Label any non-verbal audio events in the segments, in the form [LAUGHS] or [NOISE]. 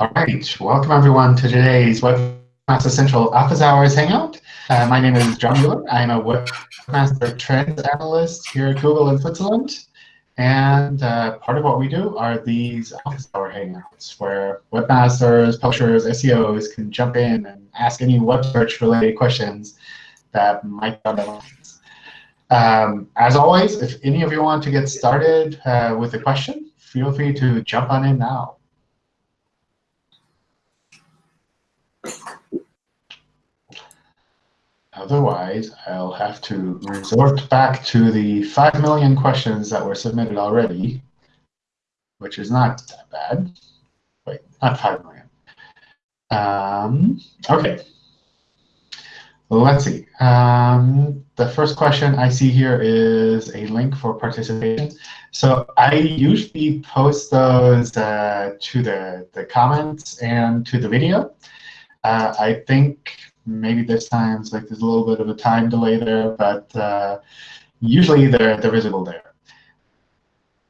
All right, welcome everyone to today's Webmaster Central Office Hours Hangout. Uh, my name is John Mueller. I'm a Webmaster Trends Analyst here at Google in Switzerland. And uh, part of what we do are these Office Hour Hangouts, where webmasters, publishers, SEOs can jump in and ask any web search related questions that might their minds. Um, as always, if any of you want to get started uh, with a question, feel free to jump on in now. Otherwise, I'll have to resort back to the 5 million questions that were submitted already, which is not that bad. Wait, not 5 million. Um, OK. Let's see. Um, the first question I see here is a link for participation. So I usually post those uh, to the, the comments and to the video. Uh, I think maybe this time like there's a little bit of a time delay there, but uh, usually they're, they're visible there.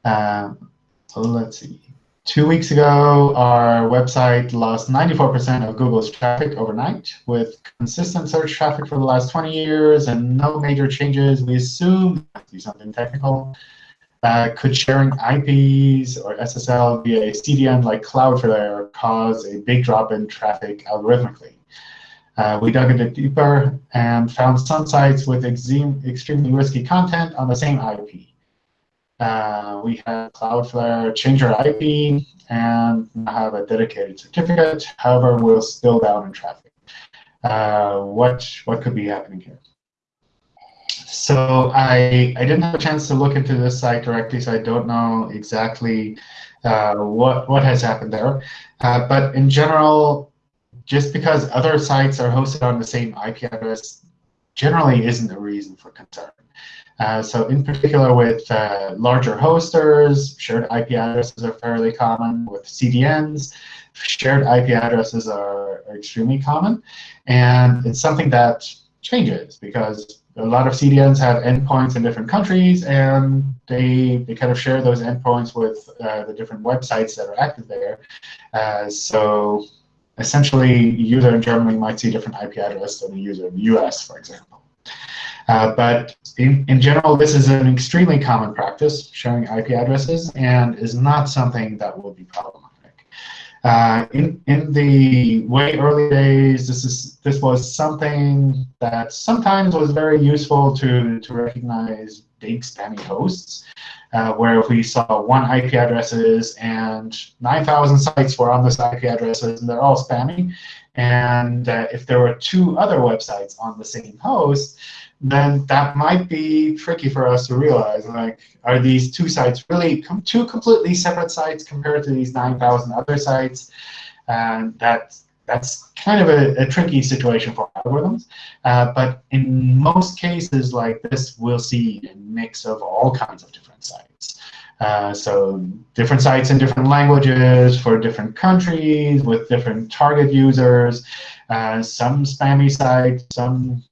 Um, so let's see. Two weeks ago, our website lost 94% of Google's traffic overnight. With consistent search traffic for the last 20 years and no major changes, we assume something technical. Could sharing IPs or SSL via a CDN like Cloudflare cause a big drop in traffic algorithmically? Uh, we dug bit deeper and found some sites with extremely risky content on the same IP. Uh, we had Cloudflare change our IP and have a dedicated certificate. However, we're still down in traffic. Uh, what, what could be happening here? So I, I didn't have a chance to look into this site directly, so I don't know exactly uh, what, what has happened there. Uh, but in general, just because other sites are hosted on the same IP address generally isn't a reason for concern. Uh, so in particular with uh, larger hosters, shared IP addresses are fairly common. With CDNs, shared IP addresses are, are extremely common. And it's something that changes because a lot of CDNs have endpoints in different countries, and they, they kind of share those endpoints with uh, the different websites that are active there. Uh, so essentially, a user in Germany might see a different IP address than a user in the US, for example. Uh, but in, in general, this is an extremely common practice, sharing IP addresses, and is not something that will be problematic. Uh, in, in the way early days, this, is, this was something that sometimes was very useful to, to recognize big spammy hosts, uh, where if we saw one IP addresses and 9,000 sites were on this IP addresses and they're all spammy, and uh, if there were two other websites on the same host, then that might be tricky for us to realize. Like, are these two sites really com two completely separate sites compared to these 9,000 other sites? And that's that's kind of a, a tricky situation for algorithms. Uh, but in most cases like this, we'll see a mix of all kinds of different sites. Uh, so different sites in different languages for different countries with different target users, uh, some spammy sites, some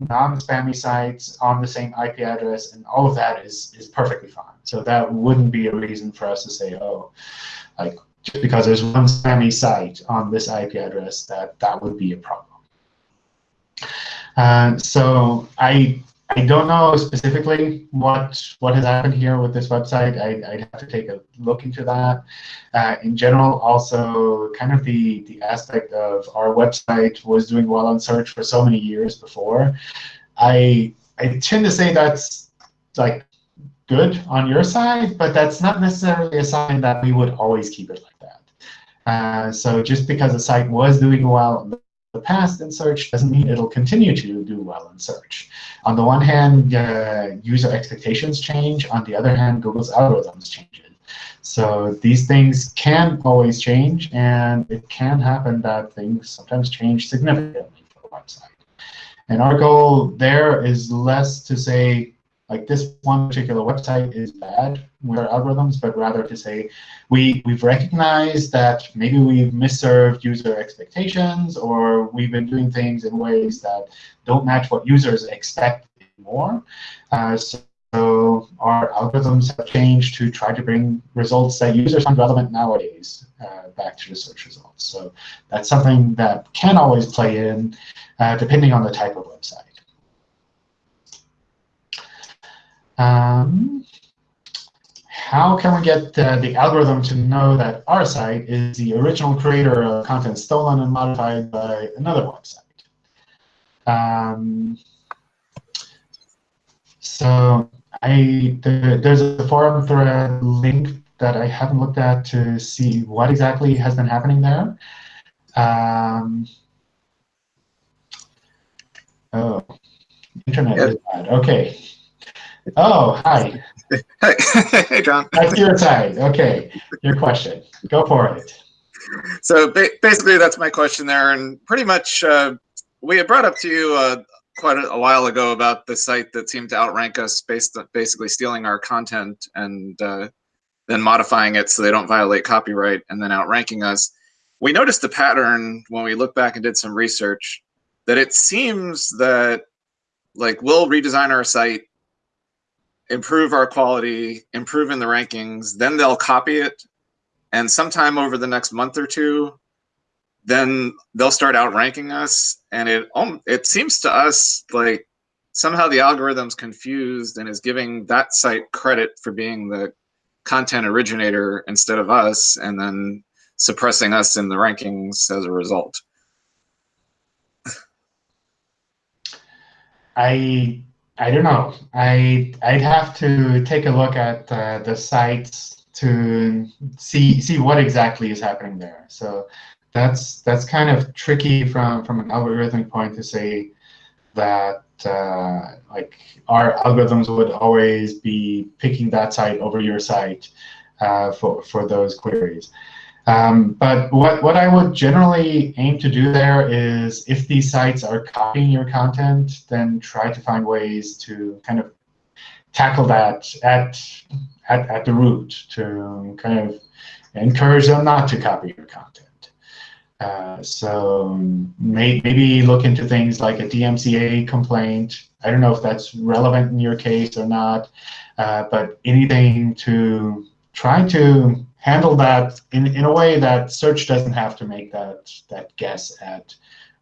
non-spammy sites on the same IP address, and all of that is, is perfectly fine. So that wouldn't be a reason for us to say, oh, like just because there's one spammy site on this IP address, that that would be a problem. Uh, so I I don't know specifically what what has happened here with this website. I, would have to take a look into that. Uh, in general, also kind of the the aspect of our website was doing well on search for so many years before. I I tend to say that's like good on your side, but that's not necessarily a sign that we would always keep it like that. Uh, so just because a site was doing well the past in search doesn't mean it'll continue to do well in search. On the one hand, uh, user expectations change. On the other hand, Google's algorithms change. So these things can always change, and it can happen that things sometimes change significantly for a website. And our goal there is less to say, like this one particular website is bad with our algorithms, but rather to say we, we've recognized that maybe we've misserved user expectations or we've been doing things in ways that don't match what users expect anymore. Uh, so how our algorithms have changed to try to bring results that users find relevant nowadays uh, back to the search results. So that's something that can always play in uh, depending on the type of website. Um, how can we get uh, the algorithm to know that our site is the original creator of content stolen and modified by another website? Um, so I the, there's a forum thread link that I haven't looked at to see what exactly has been happening there. Um, oh, internet yep. is bad. OK. Oh, hi. Hey, [LAUGHS] hey, John. That's your side. OK, your question. Go for it. So ba basically, that's my question there. And pretty much, uh, we had brought up to you uh, quite a, a, while ago about the site that seemed to outrank us based on basically stealing our content and uh, then modifying it so they don't violate copyright and then outranking us. We noticed a pattern when we looked back and did some research that it seems that like we'll redesign our site, improve our quality, improve in the rankings, then they'll copy it. And sometime over the next month or two, then they'll start outranking us and it um, it seems to us like somehow the algorithm's confused and is giving that site credit for being the content originator instead of us and then suppressing us in the rankings as a result i i don't know i i'd have to take a look at uh, the sites to see see what exactly is happening there so that's that's kind of tricky from from an algorithmic point to say that uh, like our algorithms would always be picking that site over your site uh, for for those queries. Um, but what what I would generally aim to do there is if these sites are copying your content, then try to find ways to kind of tackle that at at, at the root to kind of encourage them not to copy your content. Uh, so may, maybe look into things like a DMCA complaint. I don't know if that's relevant in your case or not, uh, but anything to try to handle that in, in a way that search doesn't have to make that, that guess at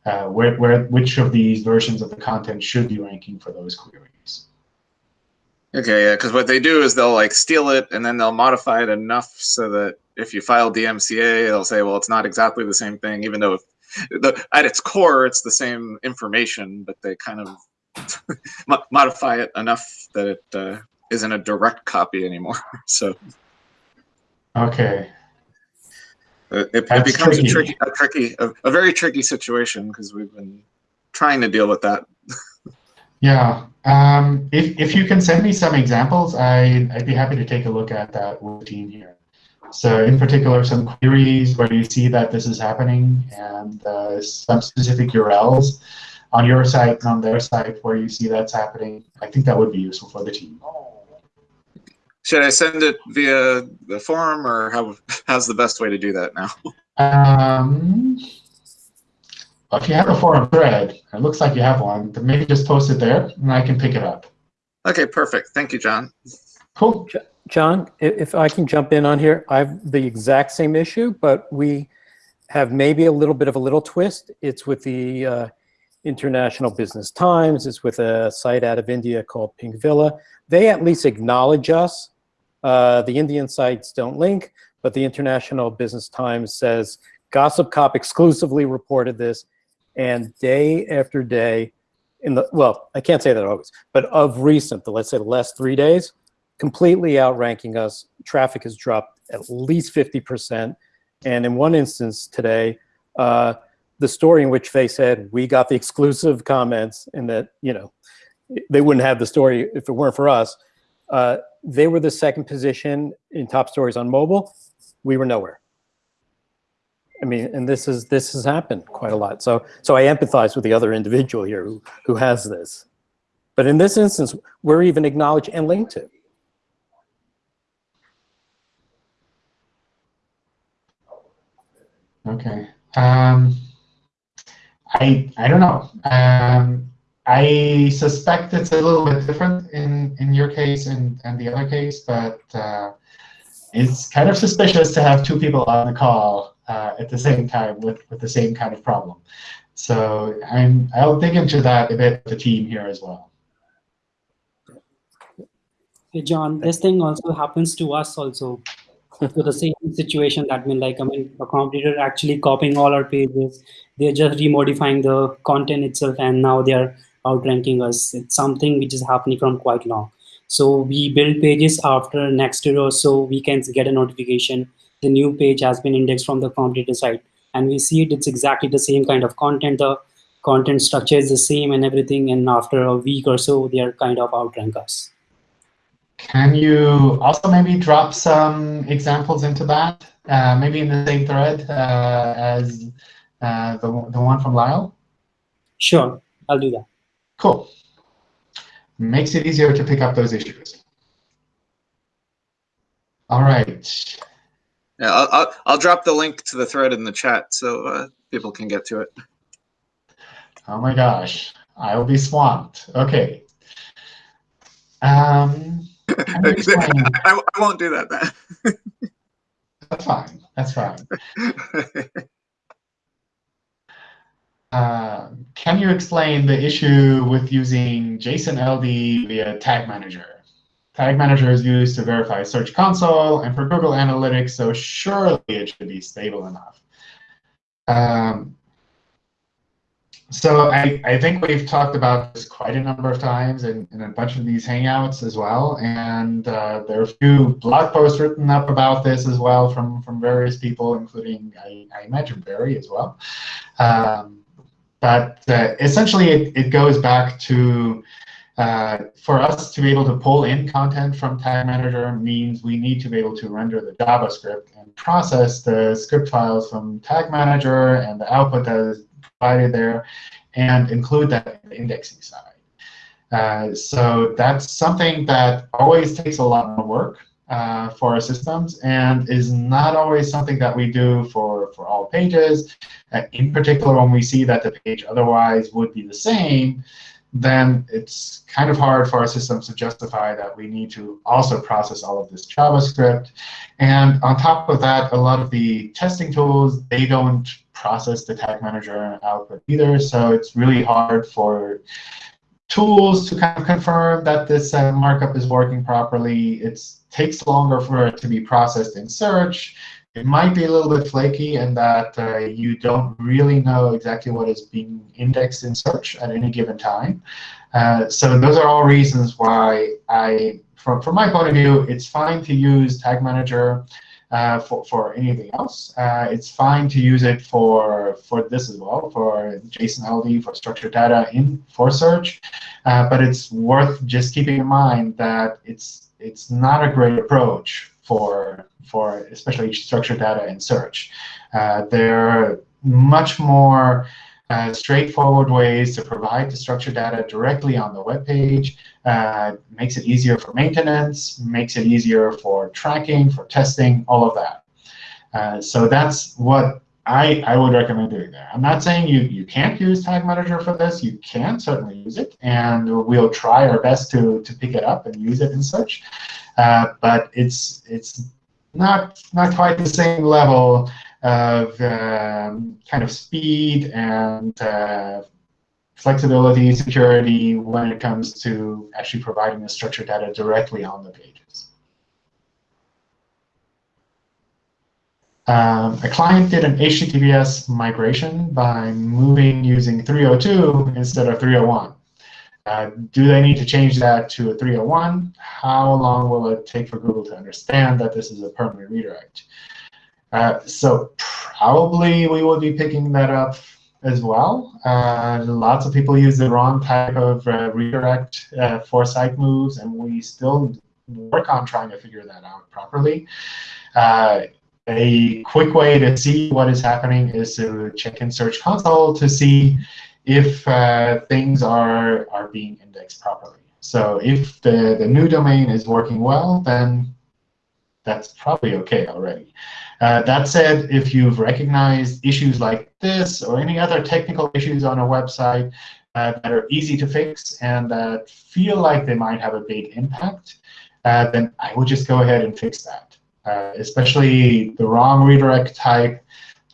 uh, where, where, which of these versions of the content should be ranking for those queries. Okay, yeah, because what they do is they'll like steal it and then they'll modify it enough so that if you file DMCA, they'll say, well, it's not exactly the same thing, even though the, at its core, it's the same information, but they kind of [LAUGHS] modify it enough that it uh, not a direct copy anymore. [LAUGHS] so. Okay. It, it, it becomes tricky. a tricky, a tricky, a, a very tricky situation because we've been trying to deal with that. [LAUGHS] yeah. Um, if, if you can send me some examples, I, I'd be happy to take a look at that with the team here. So in particular, some queries where you see that this is happening and uh, some specific URLs on your site and on their site where you see that's happening. I think that would be useful for the team. Should I send it via the forum or how, how's the best way to do that now? Um, if you have a forum thread, it looks like you have one, then maybe just post it there and I can pick it up. Okay, perfect. Thank you, John. Cool. John, if I can jump in on here, I have the exact same issue, but we have maybe a little bit of a little twist. It's with the uh, International Business Times. It's with a site out of India called Pinkvilla. They at least acknowledge us. Uh, the Indian sites don't link, but the International Business Times says Gossip Cop exclusively reported this, and day after day, in the well, I can't say that always, but of recent, the, let's say the last three days, completely outranking us. Traffic has dropped at least 50%. And in one instance today, uh, the story in which they said we got the exclusive comments and that, you know, they wouldn't have the story if it weren't for us. Uh, they were the second position in top stories on mobile. We were nowhere. I mean, and this is this has happened quite a lot. So so I empathize with the other individual here who who has this. But in this instance, we're even acknowledged and linked to. Okay. Um, I I don't know. Um, I suspect it's a little bit different in, in your case and, and the other case, but uh, it's kind of suspicious to have two people on the call uh, at the same time with, with the same kind of problem. So I'm, I'll dig into that a bit with the team here as well. Hey, John, this thing also happens to us also. So the same situation that mean like I mean a competitor actually copying all our pages. They're just remodifying the content itself and now they're outranking us. It's something which is happening from quite long. So we build pages after next year or so we can get a notification. The new page has been indexed from the competitor site and we see it, it's exactly the same kind of content. The content structure is the same and everything. And after a week or so, they are kind of outrank us. Can you also maybe drop some examples into that, uh, maybe in the same thread uh, as uh, the, the one from Lyle? Sure, I'll do that. Cool. Makes it easier to pick up those issues. All right. Yeah, I'll, I'll, I'll drop the link to the thread in the chat so uh, people can get to it. Oh my gosh, I'll be swamped. Okay. Um, can you explain? I, I won't do that then. That's fine. That's fine. Uh, can you explain the issue with using JSON LD via Tag Manager? Tag Manager is used to verify Search Console and for Google Analytics, so surely it should be stable enough. Um, so I, I think we've talked about this quite a number of times in, in a bunch of these Hangouts as well. And uh, there are a few blog posts written up about this as well from, from various people, including, I, I imagine, Barry as well. Um, but uh, essentially, it, it goes back to uh, for us to be able to pull in content from Tag Manager means we need to be able to render the JavaScript and process the script files from Tag Manager and the output that is provided there and include that in the indexing side. Uh, so that's something that always takes a lot of work uh, for our systems and is not always something that we do for, for all pages. Uh, in particular, when we see that the page otherwise would be the same, then it's kind of hard for our systems to justify that we need to also process all of this JavaScript. And on top of that, a lot of the testing tools, they don't process the tag manager output either. So it's really hard for tools to kind of confirm that this uh, markup is working properly. It takes longer for it to be processed in search. It might be a little bit flaky in that uh, you don't really know exactly what is being indexed in search at any given time. Uh, so those are all reasons why I, from, from my point of view, it's fine to use Tag Manager uh, for, for anything else. Uh, it's fine to use it for, for this as well, for JSON LD, for structured data in for search. Uh, but it's worth just keeping in mind that it's, it's not a great approach for, for especially structured data in search. Uh, there are much more uh, straightforward ways to provide the structured data directly on the web page. Uh, makes it easier for maintenance, makes it easier for tracking, for testing, all of that. Uh, so that's what I, I would recommend doing there. I'm not saying you, you can't use Tag Manager for this. You can certainly use it. And we'll try our best to, to pick it up and use it in such. Uh, but it's, it's not, not quite the same level of um, kind of speed and uh, flexibility, security when it comes to actually providing the structured data directly on the pages. Um, a client did an HTTPS migration by moving using 302 instead of 301. Uh, do they need to change that to a 301? How long will it take for Google to understand that this is a permanent redirect? Uh, so probably we will be picking that up as well. Uh, lots of people use the wrong type of uh, redirect uh, for site moves, and we still work on trying to figure that out properly. A quick way to see what is happening is to check in Search Console to see if uh, things are, are being indexed properly. So if the, the new domain is working well, then that's probably OK already. Uh, that said, if you've recognized issues like this or any other technical issues on a website, uh, that are easy to fix and that feel like they might have a big impact, uh, then I would just go ahead and fix that. Uh, especially the wrong redirect type,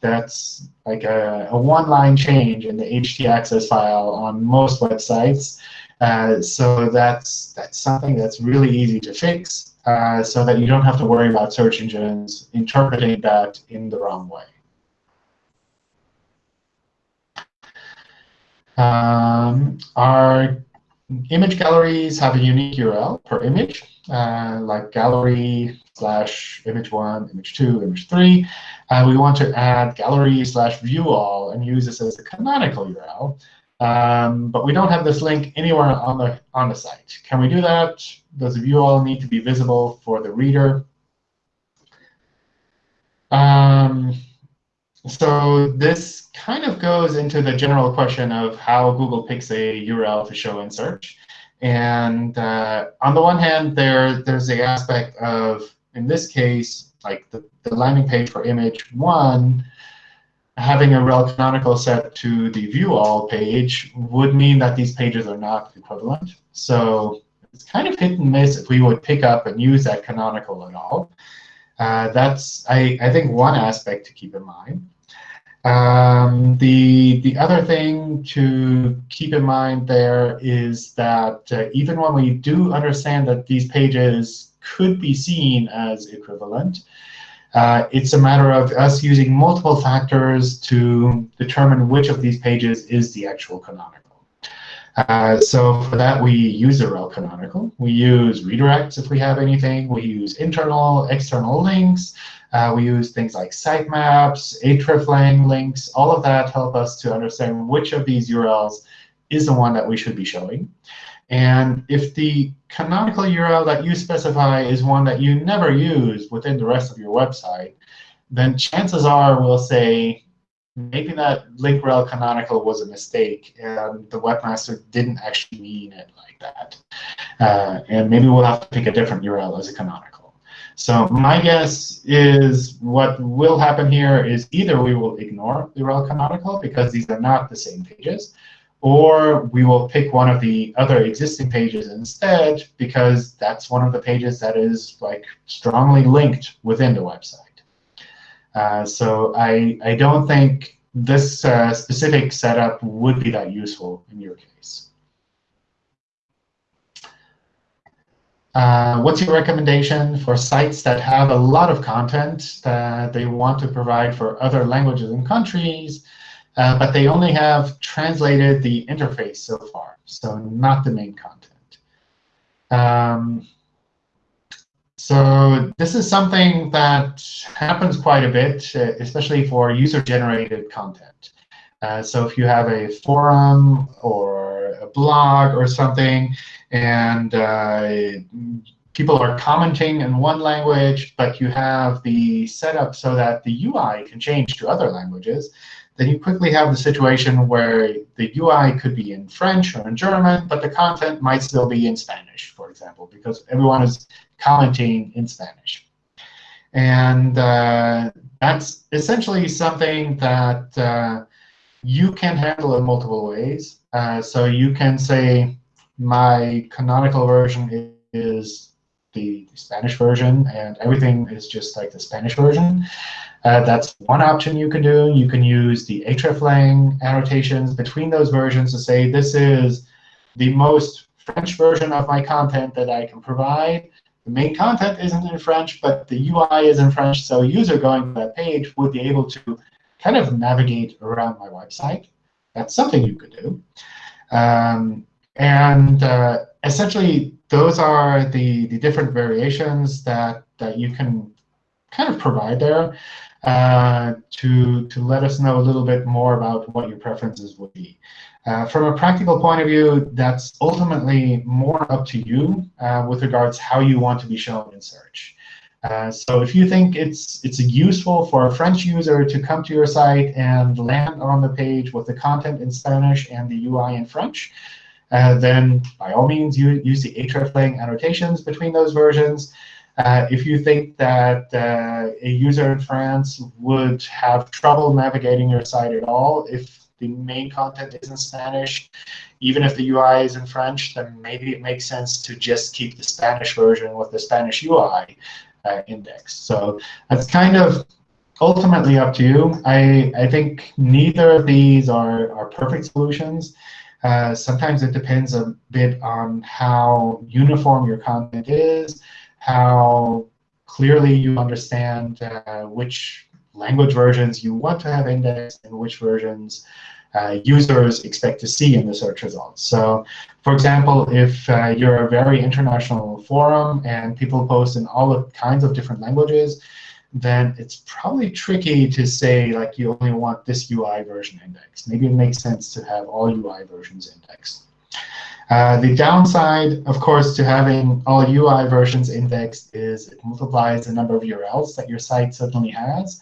that's like a, a one-line change in the htaccess file on most websites. Uh, so that's that's something that's really easy to fix, uh, so that you don't have to worry about search engines interpreting that in the wrong way. Um, our image galleries have a unique URL per image, uh, like gallery slash image one, image two, image three. Uh, we want to add gallery slash view all and use this as a canonical URL. Um, but we don't have this link anywhere on the on the site. Can we do that? Does view all need to be visible for the reader? Um, so this kind of goes into the general question of how Google picks a URL to show in search. And uh, on the one hand, there there's the aspect of, in this case, like the, the landing page for image one, having a rel canonical set to the view all page would mean that these pages are not equivalent. So it's kind of hit and miss if we would pick up and use that canonical at all. Uh, that's, I, I think, one aspect to keep in mind. Um, the, the other thing to keep in mind there is that uh, even when we do understand that these pages could be seen as equivalent, uh, it's a matter of us using multiple factors to determine which of these pages is the actual canonical. Uh, so for that, we use a rel canonical. We use redirects if we have anything. We use internal, external links. Uh, we use things like sitemaps, hreflang links. All of that help us to understand which of these URLs is the one that we should be showing. And if the canonical URL that you specify is one that you never use within the rest of your website, then chances are we'll say maybe that link rel canonical was a mistake, and the webmaster didn't actually mean it like that. Uh, and maybe we'll have to pick a different URL as a canonical. So my guess is what will happen here is either we will ignore the rel canonical because these are not the same pages, or we will pick one of the other existing pages instead because that's one of the pages that is like strongly linked within the website. Uh, so I, I don't think this uh, specific setup would be that useful in your case. Uh, what's your recommendation for sites that have a lot of content that they want to provide for other languages and countries, uh, but they only have translated the interface so far, so not the main content. Um, so this is something that happens quite a bit, uh, especially for user-generated content. Uh, so if you have a forum or a blog or something, and uh, people are commenting in one language, but you have the setup so that the UI can change to other languages, then you quickly have the situation where the UI could be in French or in German, but the content might still be in Spanish, for example, because everyone is commenting in Spanish. And uh, that's essentially something that uh, you can handle in multiple ways. Uh, so you can say, my canonical version is the Spanish version, and everything is just like the Spanish version. Uh, that's one option you can do. You can use the hreflang annotations between those versions to say, this is the most French version of my content that I can provide. The main content isn't in French, but the UI is in French, so a user going to that page would be able to kind of navigate around my website. That's something you could do. Um, and uh, essentially, those are the, the different variations that, that you can kind of provide there uh, to, to let us know a little bit more about what your preferences would be. Uh, from a practical point of view, that's ultimately more up to you uh, with regards how you want to be shown in search. Uh, so if you think it's it's useful for a French user to come to your site and land on the page with the content in Spanish and the UI in French, uh, then by all means you use the hreflang annotations between those versions. Uh, if you think that uh, a user in France would have trouble navigating your site at all, if the main content is in Spanish, even if the UI is in French, then maybe it makes sense to just keep the Spanish version with the Spanish UI uh, indexed. So that's kind of ultimately up to you. I, I think neither of these are, are perfect solutions. Uh, sometimes it depends a bit on how uniform your content is, how clearly you understand uh, which language versions you want to have indexed and which versions uh, users expect to see in the search results. So for example, if uh, you're a very international forum and people post in all kinds of different languages, then it's probably tricky to say like you only want this UI version indexed. Maybe it makes sense to have all UI versions indexed. Uh, the downside, of course, to having all UI versions indexed is it multiplies the number of URLs that your site suddenly has.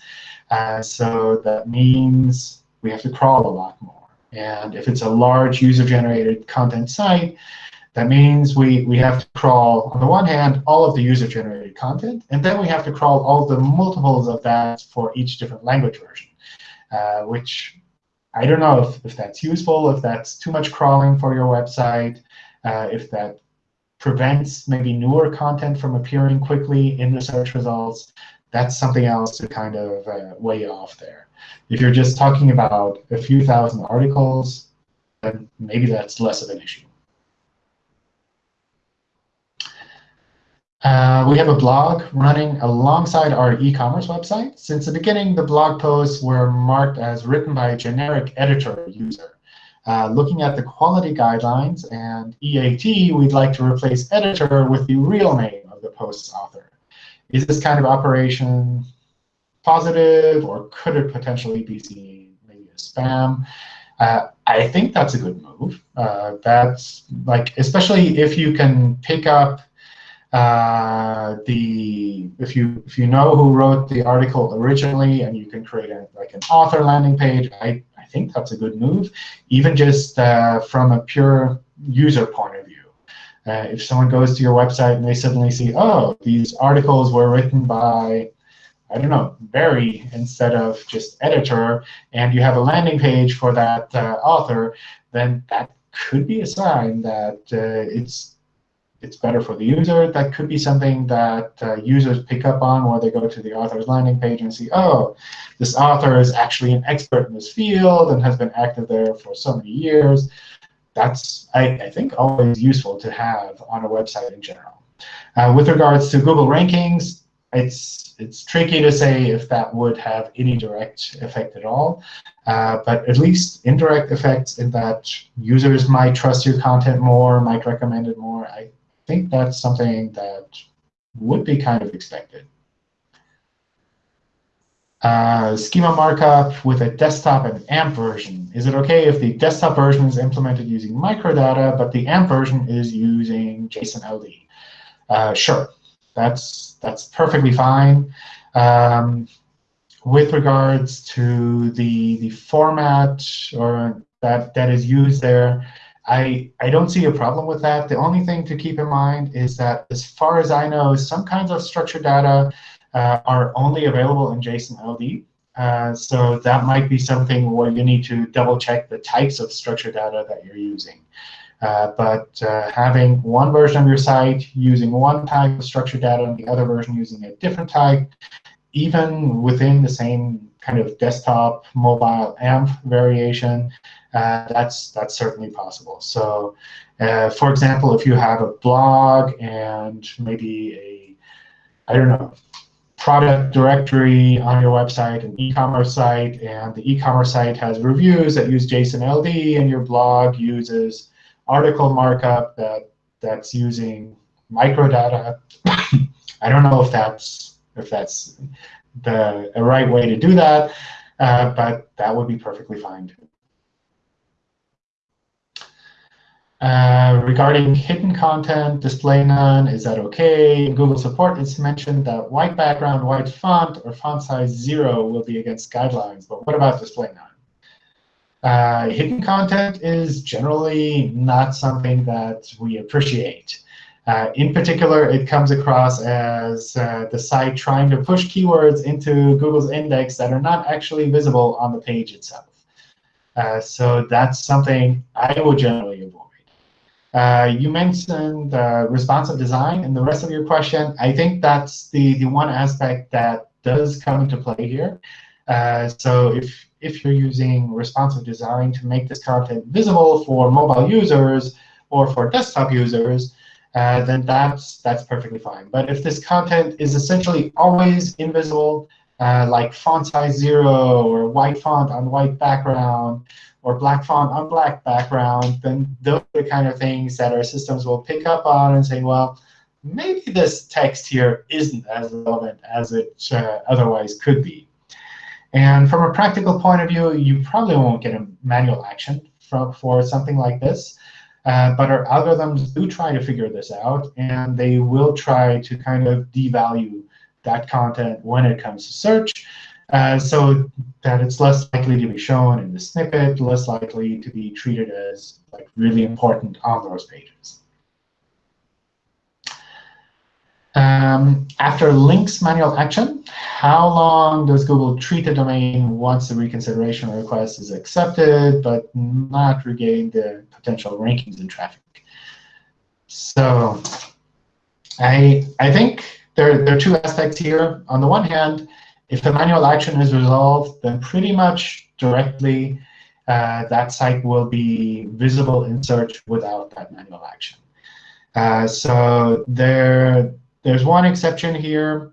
Uh, so that means we have to crawl a lot more. And if it's a large user-generated content site, that means we, we have to crawl, on the one hand, all of the user-generated content, and then we have to crawl all the multiples of that for each different language version, uh, which I don't know if, if that's useful, if that's too much crawling for your website, uh, if that prevents maybe newer content from appearing quickly in the search results. That's something else to kind of uh, weigh off there. If you're just talking about a few thousand articles, then maybe that's less of an issue. Uh, we have a blog running alongside our e-commerce website. Since the beginning, the blog posts were marked as written by a generic editor user. Uh, looking at the quality guidelines and EAT, we'd like to replace editor with the real name of the post's author. Is this kind of operation positive, or could it potentially be seen maybe as spam? Uh, I think that's a good move. Uh, that's like, especially if you can pick up uh, the if you if you know who wrote the article originally and you can create a, like an author landing page, I, I think that's a good move, even just uh, from a pure user point of view. Uh, if someone goes to your website and they suddenly see, oh, these articles were written by, I don't know, Barry instead of just editor, and you have a landing page for that uh, author, then that could be a sign that uh, it's it's better for the user. That could be something that uh, users pick up on where they go to the author's landing page and see, oh, this author is actually an expert in this field and has been active there for so many years. That's, I, I think, always useful to have on a website in general. Uh, with regards to Google rankings, it's it's tricky to say if that would have any direct effect at all. Uh, but at least indirect effects in that users might trust your content more, might recommend it more. I think that's something that would be kind of expected. Uh, schema markup with a desktop and AMP version. Is it OK if the desktop version is implemented using microdata, but the AMP version is using JSON LD? Uh, sure, that's that's perfectly fine. Um, with regards to the the format or that that is used there, I, I don't see a problem with that. The only thing to keep in mind is that as far as I know, some kinds of structured data uh, are only available in JSON LD. Uh, so that might be something where you need to double check the types of structured data that you're using. Uh, but uh, having one version of your site using one type of structured data and the other version using a different type, even within the same kind of desktop mobile AMP variation, uh, that's that's certainly possible. So, uh, for example, if you have a blog and maybe a, I don't know, product directory on your website, an e-commerce site, and the e-commerce site has reviews that use JSON LD, and your blog uses article markup that that's using microdata. [COUGHS] I don't know if that's if that's the, right way to do that, uh, but that would be perfectly fine. Uh, regarding hidden content, display none, is that OK? In Google support, it's mentioned that white background, white font, or font size 0 will be against guidelines. But what about display none? Uh, hidden content is generally not something that we appreciate. Uh, in particular, it comes across as uh, the site trying to push keywords into Google's index that are not actually visible on the page itself. Uh, so that's something I would generally avoid. Uh, you mentioned uh, responsive design in the rest of your question. I think that's the, the one aspect that does come into play here. Uh, so if, if you're using responsive design to make this content visible for mobile users or for desktop users, uh, then that's, that's perfectly fine. But if this content is essentially always invisible, uh, like font size 0 or white font on white background, or black font on black background, then those are the kind of things that our systems will pick up on and say, well, maybe this text here isn't as relevant as it uh, otherwise could be. And from a practical point of view, you probably won't get a manual action for, for something like this. Uh, but our algorithms do try to figure this out, and they will try to kind of devalue that content when it comes to search. Uh, so that it's less likely to be shown in the snippet, less likely to be treated as like really important on those pages. Um, after links manual action, how long does Google treat a domain once the reconsideration request is accepted, but not regain the potential rankings and traffic? So I, I think there, there are two aspects here. On the one hand, if the manual action is resolved, then pretty much directly uh, that site will be visible in search without that manual action. Uh, so there, there's one exception here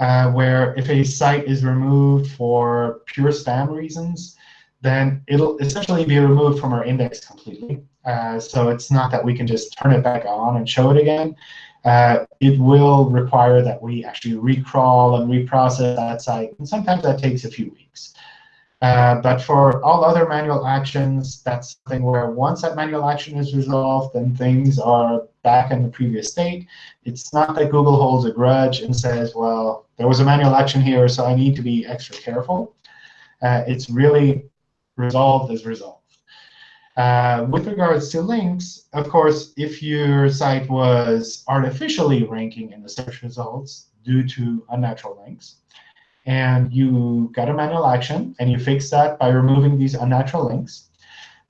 uh, where if a site is removed for pure spam reasons, then it'll essentially be removed from our index completely. Uh, so it's not that we can just turn it back on and show it again uh, it will require that we actually recrawl and reprocess that site. And sometimes that takes a few weeks. Uh, but for all other manual actions, that's something where once that manual action is resolved, then things are back in the previous state. It's not that Google holds a grudge and says, well, there was a manual action here, so I need to be extra careful. Uh, it's really resolved as resolved. Uh, with regards to links, of course, if your site was artificially ranking in the search results due to unnatural links, and you got a manual action, and you fix that by removing these unnatural links,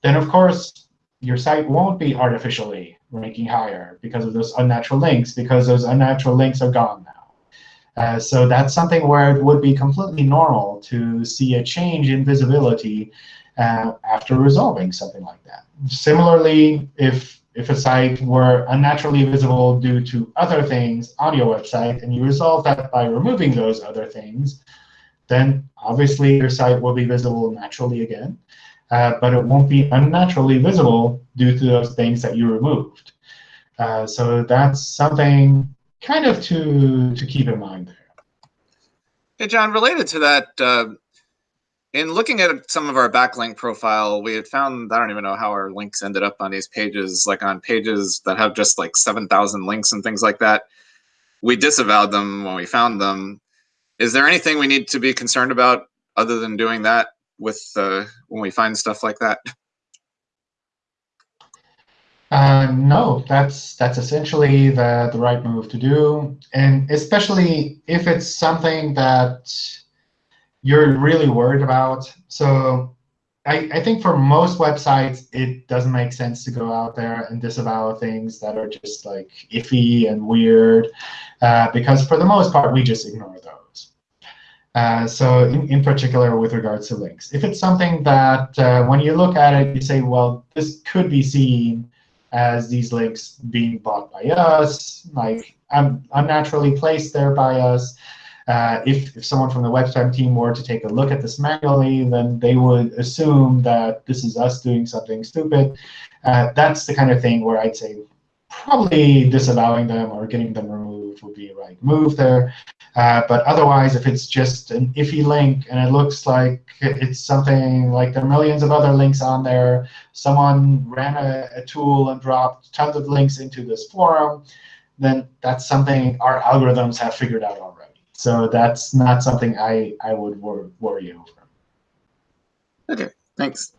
then of course, your site won't be artificially ranking higher because of those unnatural links, because those unnatural links are gone now. Uh, so that's something where it would be completely normal to see a change in visibility uh, after resolving something like that. Similarly, if if a site were unnaturally visible due to other things on your website, and you resolve that by removing those other things, then obviously your site will be visible naturally again. Uh, but it won't be unnaturally visible due to those things that you removed. Uh, so that's something kind of to, to keep in mind there. Hey, John, related to that, uh, in looking at some of our backlink profile, we had found, I don't even know how our links ended up on these pages, like on pages that have just like 7,000 links and things like that. We disavowed them when we found them. Is there anything we need to be concerned about other than doing that with uh, when we find stuff like that? Uh, no, that's that's essentially the, the right move to do. And especially if it's something that you're really worried about. So I, I, think for most websites, it doesn't make sense to go out there and disavow things that are just like iffy and weird, uh, because for the most part, we just ignore those. Uh, so in, in particular with regards to links. If it's something that uh, when you look at it, you say, well, this could be seen as these links being bought by us, like un unnaturally placed there by us, uh, if, if someone from the website team were to take a look at this manually, then they would assume that this is us doing something stupid. Uh, that's the kind of thing where I'd say probably disavowing them or getting them removed would be a right move there. Uh, but otherwise, if it's just an iffy link and it looks like it's something like there are millions of other links on there, someone ran a, a tool and dropped tons of links into this forum, then that's something our algorithms have figured out already. So that's not something I, I would wor worry over. OK, thanks.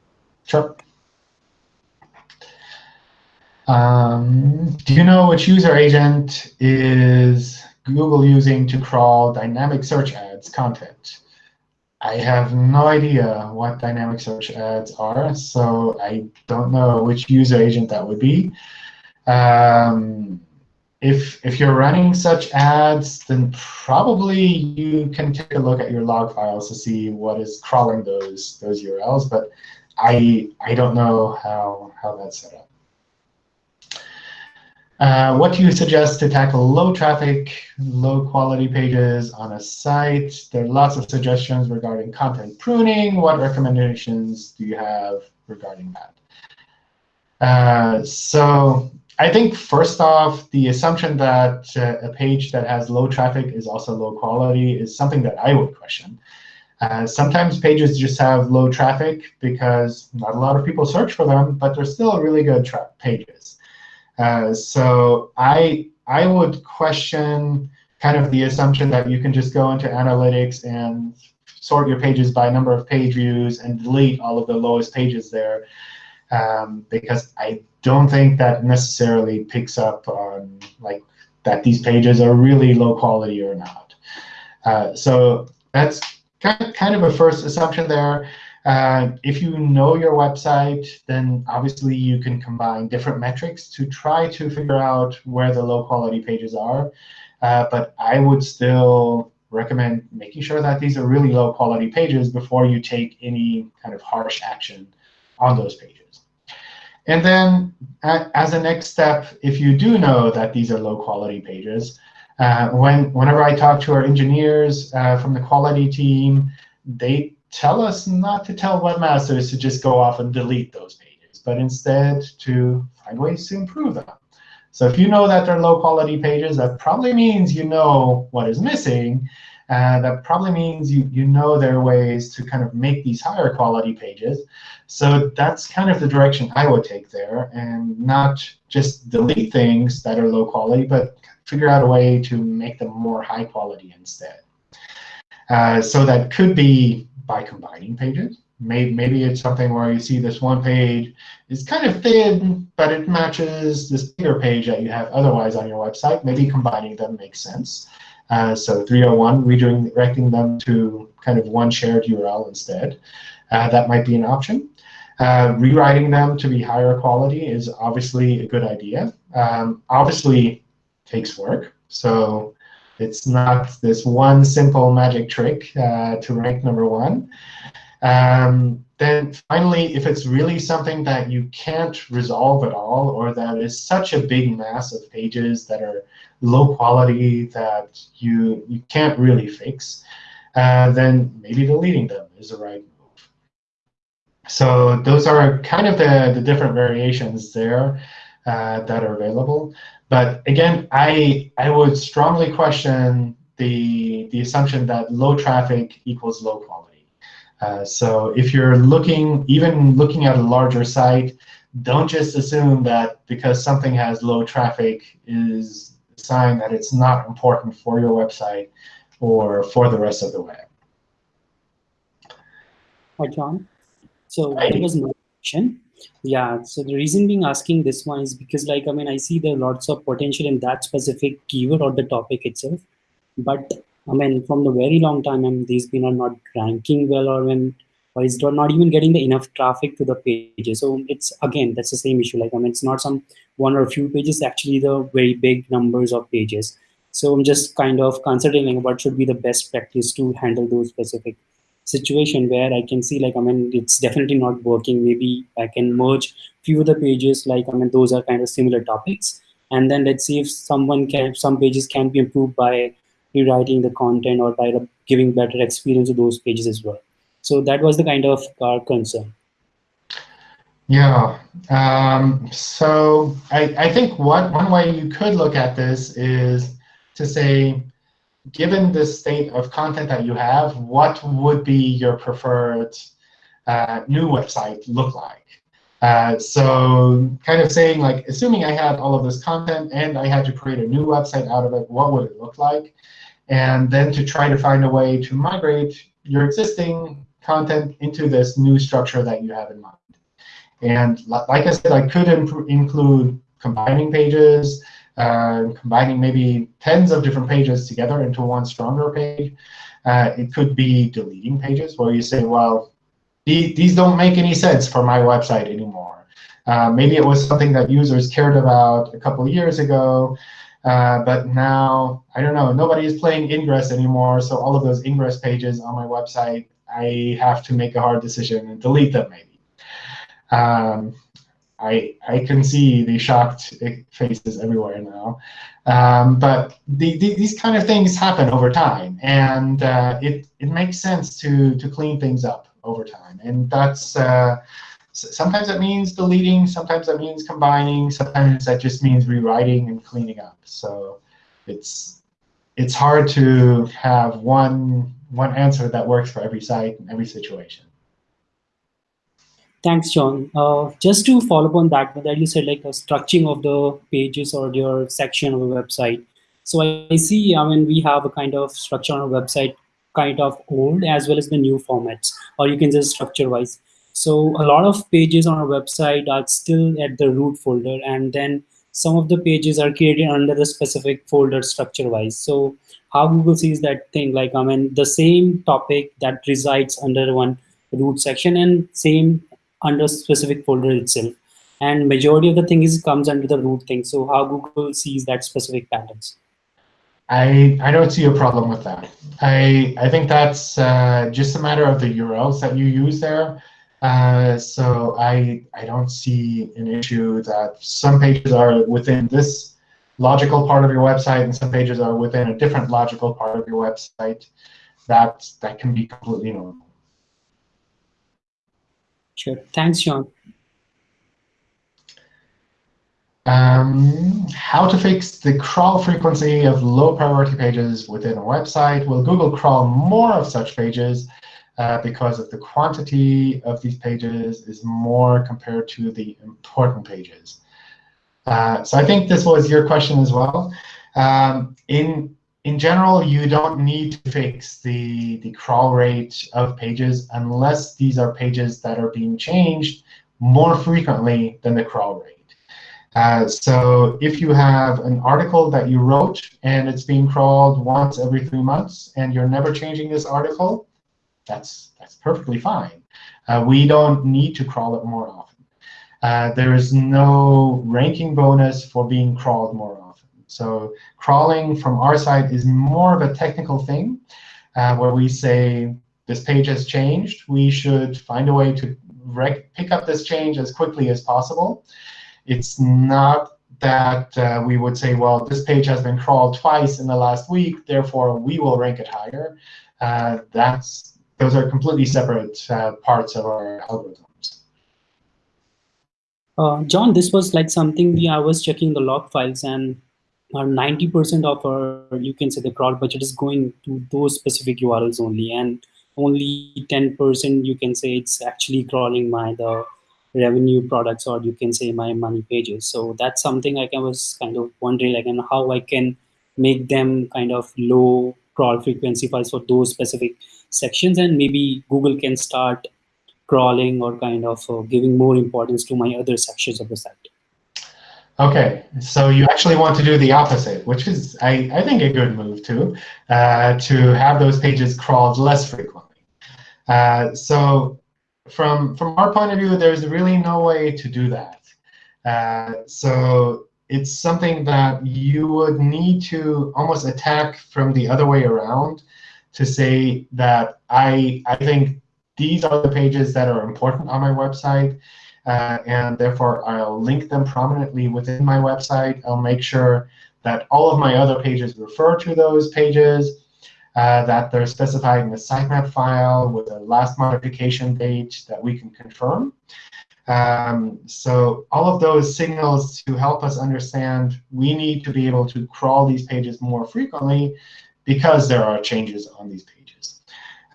Sure. Um, do you know which user agent is Google using to crawl dynamic search ads content? I have no idea what dynamic search ads are, so I don't know which user agent that would be. Um, if, if you're running such ads, then probably you can take a look at your log files to see what is crawling those, those URLs. But I, I don't know how, how that's set up. Uh, what do you suggest to tackle low traffic, low quality pages on a site? There are lots of suggestions regarding content pruning. What recommendations do you have regarding that? Uh, so I think first off, the assumption that uh, a page that has low traffic is also low quality is something that I would question. Uh, sometimes pages just have low traffic because not a lot of people search for them, but they're still really good pages. Uh, so I I would question kind of the assumption that you can just go into analytics and sort your pages by number of page views and delete all of the lowest pages there, um, because I don't think that necessarily picks up on like that these pages are really low quality or not. Uh, so that's kind of a first assumption there. Uh, if you know your website, then obviously you can combine different metrics to try to figure out where the low quality pages are. Uh, but I would still recommend making sure that these are really low quality pages before you take any kind of harsh action on those pages. And then as a next step, if you do know that these are low quality pages, uh, when, whenever I talk to our engineers uh, from the quality team, they tell us not to tell webmasters to just go off and delete those pages, but instead to find ways to improve them. So if you know that they're low quality pages, that probably means you know what is missing. And that probably means you, you know there are ways to kind of make these higher quality pages. So that's kind of the direction I would take there, and not just delete things that are low quality, but figure out a way to make them more high quality instead. Uh, so that could be by combining pages. Maybe, maybe it's something where you see this one page is kind of thin, but it matches this bigger page that you have otherwise on your website. Maybe combining them makes sense. Uh, so 301, redirecting them to kind of one shared URL instead. Uh, that might be an option. Uh, rewriting them to be higher quality is obviously a good idea. Um, obviously takes work. So it's not this one simple magic trick uh, to rank number one. Um, then finally, if it's really something that you can't resolve at all, or that is such a big mass of pages that are low quality that you, you can't really fix, uh, then maybe deleting them is the right move. So those are kind of the, the different variations there uh, that are available. But again, I I would strongly question the the assumption that low traffic equals low quality. Uh, so if you're looking, even looking at a larger site, don't just assume that because something has low traffic is sign that it's not important for your website or for the rest of the web. Hi, John. So that was my question. Yeah, so the reason being asking this one is because like, I mean, I see there are lots of potential in that specific keyword or the topic itself. But I mean, from the very long time, I mean, these been are not ranking well or when or is not even getting the enough traffic to the pages. So it's again, that's the same issue. Like, I mean, it's not some one or a few pages, actually the very big numbers of pages. So I'm just kind of considering what should be the best practice to handle those specific situation where I can see like, I mean, it's definitely not working. Maybe I can merge few of the pages, like, I mean, those are kind of similar topics. And then let's see if someone can, some pages can be improved by rewriting the content or by giving better experience to those pages as well. So that was the kind of our concern. Yeah. Um, so I, I think one, one way you could look at this is to say, given the state of content that you have, what would be your preferred uh, new website look like? Uh, so kind of saying like, assuming I had all of this content and I had to create a new website out of it, what would it look like? And then to try to find a way to migrate your existing content into this new structure that you have in mind. And like I said, I could include combining pages, uh, combining maybe tens of different pages together into one stronger page. Uh, it could be deleting pages where you say, well, these don't make any sense for my website anymore. Uh, maybe it was something that users cared about a couple of years ago, uh, but now, I don't know, nobody is playing Ingress anymore, so all of those Ingress pages on my website, I have to make a hard decision and delete them maybe. Um, I, I can see the shocked faces everywhere now. Um, but the, the, these kind of things happen over time, and uh, it, it makes sense to, to clean things up over time. And that's uh, sometimes that means deleting, sometimes that means combining, sometimes that just means rewriting and cleaning up. So it's it's hard to have one one answer that works for every site and every situation. Thanks, John. Uh, just to follow up on that, that you said like a structuring of the pages or your section of a website. So I, see, I mean, we have a kind of structure on our website, kind of old as well as the new formats, or you can just structure wise. So a lot of pages on our website are still at the root folder, and then some of the pages are created under the specific folder structure wise. So how Google sees that thing, like I mean, the same topic that resides under one root section and same under specific folder itself. And majority of the thing is comes under the root thing. So how Google sees that specific patterns. I, I don't see a problem with that. I, I think that's uh, just a matter of the URLs that you use there. Uh, so I, I don't see an issue that some pages are within this logical part of your website and some pages are within a different logical part of your website. That, that can be completely normal. Sure. Thanks, John. Um, how to fix the crawl frequency of low priority pages within a website? Will Google crawl more of such pages uh, because of the quantity of these pages is more compared to the important pages? Uh, so I think this was your question as well. Um, in in general, you don't need to fix the, the crawl rate of pages unless these are pages that are being changed more frequently than the crawl rate. Uh, so if you have an article that you wrote and it's being crawled once every three months and you're never changing this article, that's, that's perfectly fine. Uh, we don't need to crawl it more often. Uh, there is no ranking bonus for being crawled more often. So crawling from our side is more of a technical thing uh, where we say this page has changed. We should find a way to pick up this change as quickly as possible. It's not that uh, we would say, well, this page has been crawled twice in the last week, therefore we will rank it higher. Uh, that's those are completely separate uh, parts of our algorithms. Uh, John, this was like something we, I was checking the log files and 90% of our, you can say the crawl budget is going to those specific URLs only. And only 10% you can say it's actually crawling my the revenue products or you can say my money pages. So that's something I was kind of wondering like and how I can make them kind of low crawl frequency files for those specific sections and maybe Google can start crawling or kind of uh, giving more importance to my other sections of the site. OK, so you actually want to do the opposite, which is, I, I think, a good move too, uh, to have those pages crawled less frequently. Uh, so from, from our point of view, there's really no way to do that. Uh, so it's something that you would need to almost attack from the other way around to say that I, I think these are the pages that are important on my website uh, and therefore I'll link them prominently within my website. I'll make sure that all of my other pages refer to those pages, uh, that they're specified in the sitemap file with a last modification date that we can confirm. Um, so all of those signals to help us understand we need to be able to crawl these pages more frequently because there are changes on these pages.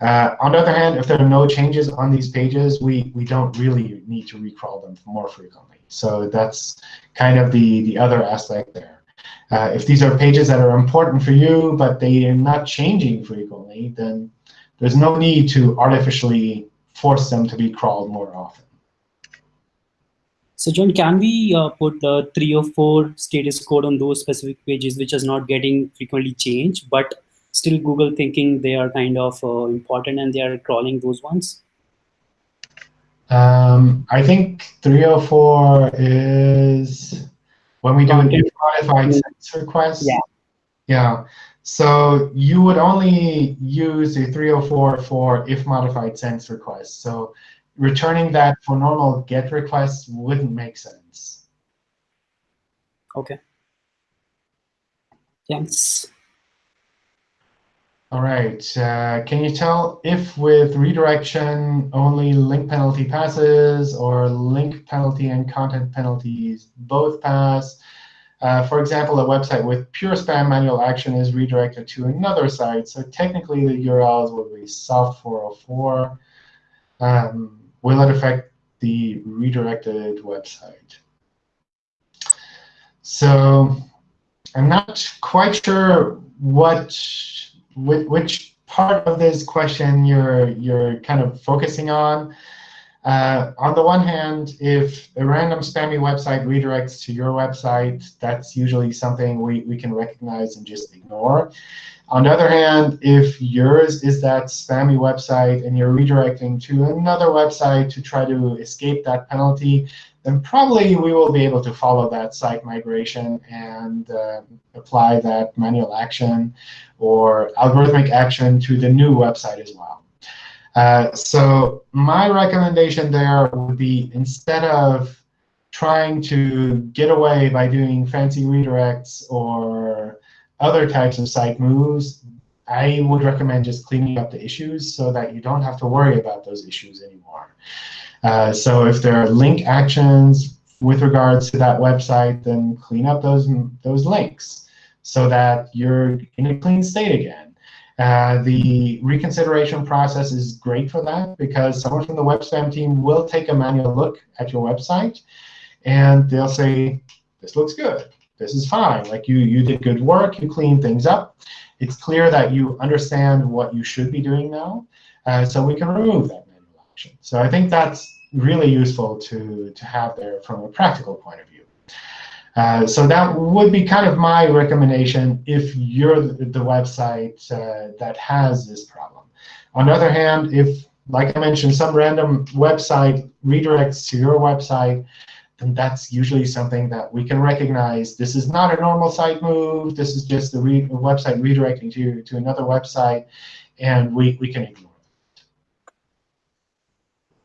Uh, on the other hand, if there are no changes on these pages, we, we don't really need to recrawl them more frequently. So that's kind of the, the other aspect there. Uh, if these are pages that are important for you, but they are not changing frequently, then there's no need to artificially force them to be crawled more often. So John, can we uh, put the three or four status code on those specific pages which is not getting frequently changed, but still Google thinking they are kind of uh, important and they are crawling those ones? Um, I think 304 is when we do an modified since request. Yeah. Yeah. So you would only use the 304 for if modified since request. So returning that for normal GET requests wouldn't make sense. Okay. Thanks. All right. Uh, can you tell if with redirection only link penalty passes or link penalty and content penalties both pass? Uh, for example, a website with pure spam manual action is redirected to another site. So technically, the URLs would be soft 404. Um, will it affect the redirected website? So I'm not quite sure what which, part of this question you're you're kind of focusing on. Uh, on the one hand, if a random spammy website redirects to your website, that's usually something we, we can recognize and just ignore. On the other hand, if yours is that spammy website and you're redirecting to another website to try to escape that penalty, then probably we will be able to follow that site migration and uh, apply that manual action or algorithmic action to the new website as well. Uh, so my recommendation there would be instead of trying to get away by doing fancy redirects or other types of site moves, I would recommend just cleaning up the issues so that you don't have to worry about those issues anymore. Uh, so if there are link actions with regards to that website, then clean up those, those links so that you're in a clean state again. Uh, the reconsideration process is great for that because someone from the web spam team will take a manual look at your website and they'll say, this looks good. This is fine. Like you, you did good work. You cleaned things up. It's clear that you understand what you should be doing now. Uh, so we can remove that manual action. So I think that's really useful to, to have there from a practical point of view. Uh, so that would be kind of my recommendation if you're the, website uh, that has this problem. On the other hand, if, like I mentioned, some random website redirects to your website, then that's usually something that we can recognize. This is not a normal site move. This is just the re website redirecting to, to another website, and we, we can ignore it.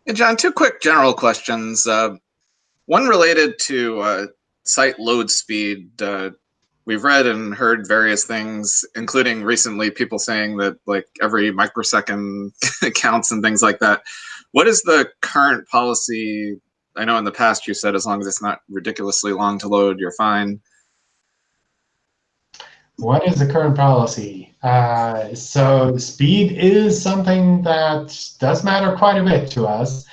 Yeah, John, two quick general questions. Uh, one related to uh, site load speed. Uh, we've read and heard various things, including recently people saying that like every microsecond [LAUGHS] counts and things like that. What is the current policy? I know in the past you said as long as it's not ridiculously long to load, you're fine. What is the current policy? Uh, so speed is something that does matter quite a bit to us,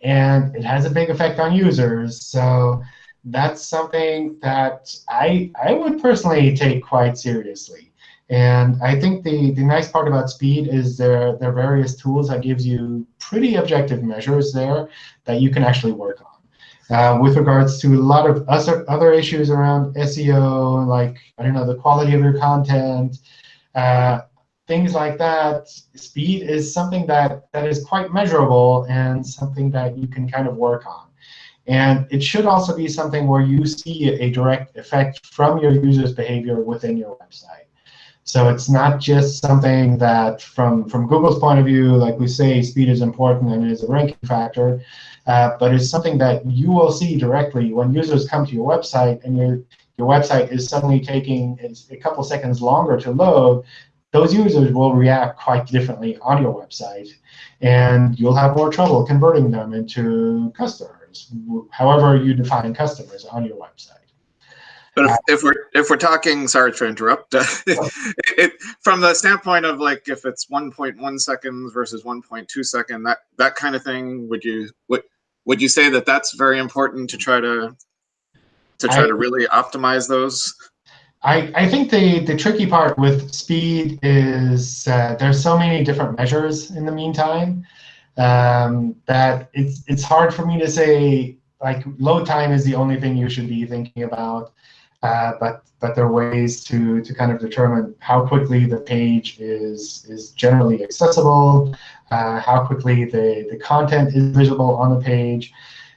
and it has a big effect on users. So that's something that I, I would personally take quite seriously. And I think the, the nice part about speed is there, are various tools that gives you pretty objective measures there that you can actually work on. Uh, with regards to a lot of other, other issues around SEO, like, I don't know, the quality of your content, uh, things like that, speed is something that, that is quite measurable and something that you can kind of work on. And it should also be something where you see a direct effect from your users' behavior within your website. So it's not just something that, from, from Google's point of view, like we say, speed is important and is a ranking factor, uh, but it's something that you will see directly when users come to your website and your, your website is suddenly taking a couple seconds longer to load, those users will react quite differently on your website. And you'll have more trouble converting them into customers, however you define customers on your website. But if, if we're if we're talking, sorry to interrupt, uh, [LAUGHS] it, from the standpoint of like if it's 1.1 seconds versus 1.2 second, that that kind of thing, would you would would you say that that's very important to try to to try I, to really optimize those? I, I think the, the tricky part with speed is uh, there's so many different measures in the meantime um, that it's it's hard for me to say like load time is the only thing you should be thinking about. Uh, but but there are ways to to kind of determine how quickly the page is is generally accessible, uh, how quickly the the content is visible on the page,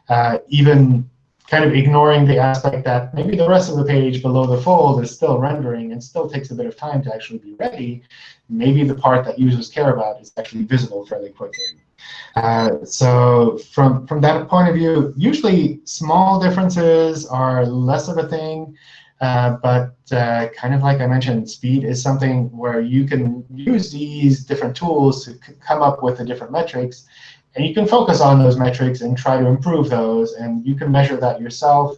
uh, even kind of ignoring the aspect that maybe the rest of the page below the fold is still rendering and still takes a bit of time to actually be ready. Maybe the part that users care about is actually visible fairly quickly. Uh, so from, from that point of view, usually small differences are less of a thing. Uh, but uh, kind of like I mentioned, speed is something where you can use these different tools to come up with the different metrics. And you can focus on those metrics and try to improve those. And you can measure that yourself.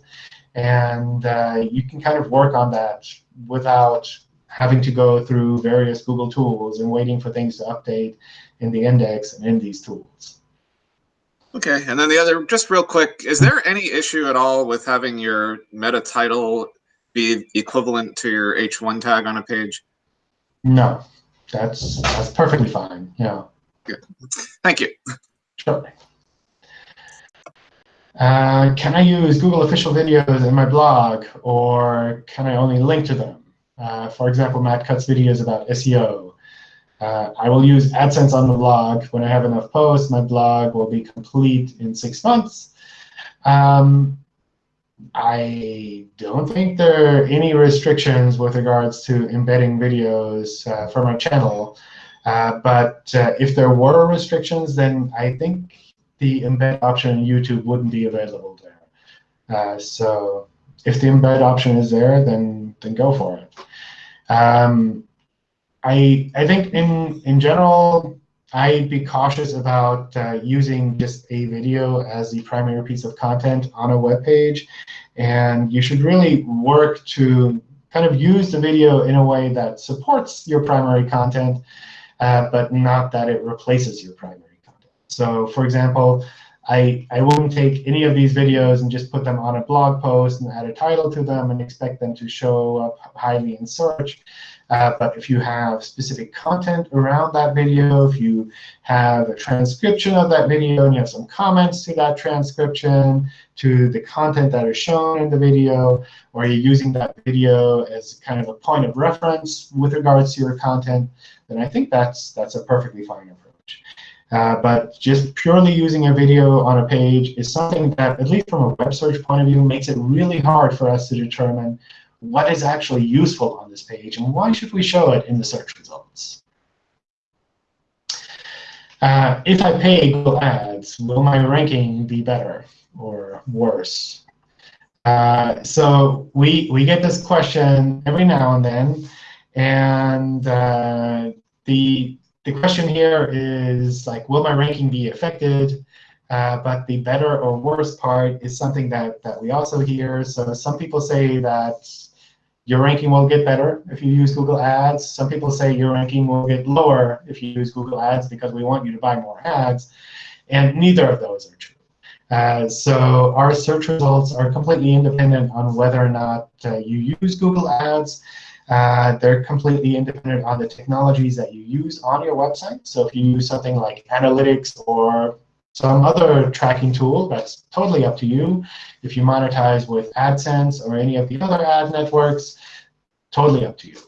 And uh, you can kind of work on that without having to go through various Google tools and waiting for things to update in the index and in these tools. Okay, and then the other, just real quick, is there any issue at all with having your meta title be equivalent to your H1 tag on a page? No, that's that's perfectly fine. Yeah. Good. Thank you. Sure. Uh, can I use Google official videos in my blog, or can I only link to them? Uh, for example, Matt Cutts videos about SEO. Uh, I will use AdSense on the blog. When I have enough posts, my blog will be complete in six months. Um, I don't think there are any restrictions with regards to embedding videos uh, for my channel. Uh, but uh, if there were restrictions, then I think the embed option in YouTube wouldn't be available there. Uh, so if the embed option is there, then then go for it. Um, I I think in in general, I'd be cautious about uh, using just a video as the primary piece of content on a web page, and you should really work to kind of use the video in a way that supports your primary content, uh, but not that it replaces your primary content. So, for example, I, I wouldn't take any of these videos and just put them on a blog post and add a title to them and expect them to show up highly in search. Uh, but if you have specific content around that video, if you have a transcription of that video and you have some comments to that transcription, to the content that is shown in the video, or you're using that video as kind of a point of reference with regards to your content, then I think that's that's a perfectly fine approach. Uh, but just purely using a video on a page is something that, at least from a web search point of view, makes it really hard for us to determine what is actually useful on this page and why should we show it in the search results. Uh, if I pay Google Ads, will my ranking be better or worse? Uh, so we, we get this question every now and then. And uh, the, the question here is, like, will my ranking be affected? Uh, but the better or worse part is something that, that we also hear. So some people say that your ranking will get better if you use Google Ads. Some people say your ranking will get lower if you use Google Ads because we want you to buy more ads. And neither of those are true. Uh, so our search results are completely independent on whether or not uh, you use Google Ads. Uh, they're completely independent on the technologies that you use on your website. So if you use something like analytics or some other tracking tool, that's totally up to you. If you monetize with AdSense or any of the other ad networks, totally up to you.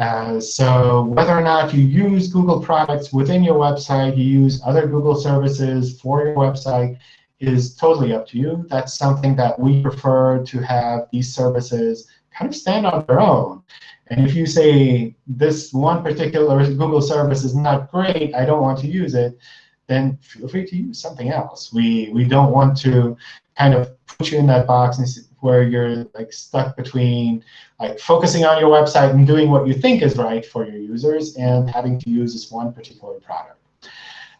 Uh, so whether or not you use Google products within your website, you use other Google services for your website, is totally up to you. That's something that we prefer to have these services kind of stand on their own. And if you say this one particular Google service is not great, I don't want to use it, then feel free to use something else. We we don't want to kind of put you in that box where you're like stuck between like focusing on your website and doing what you think is right for your users and having to use this one particular product.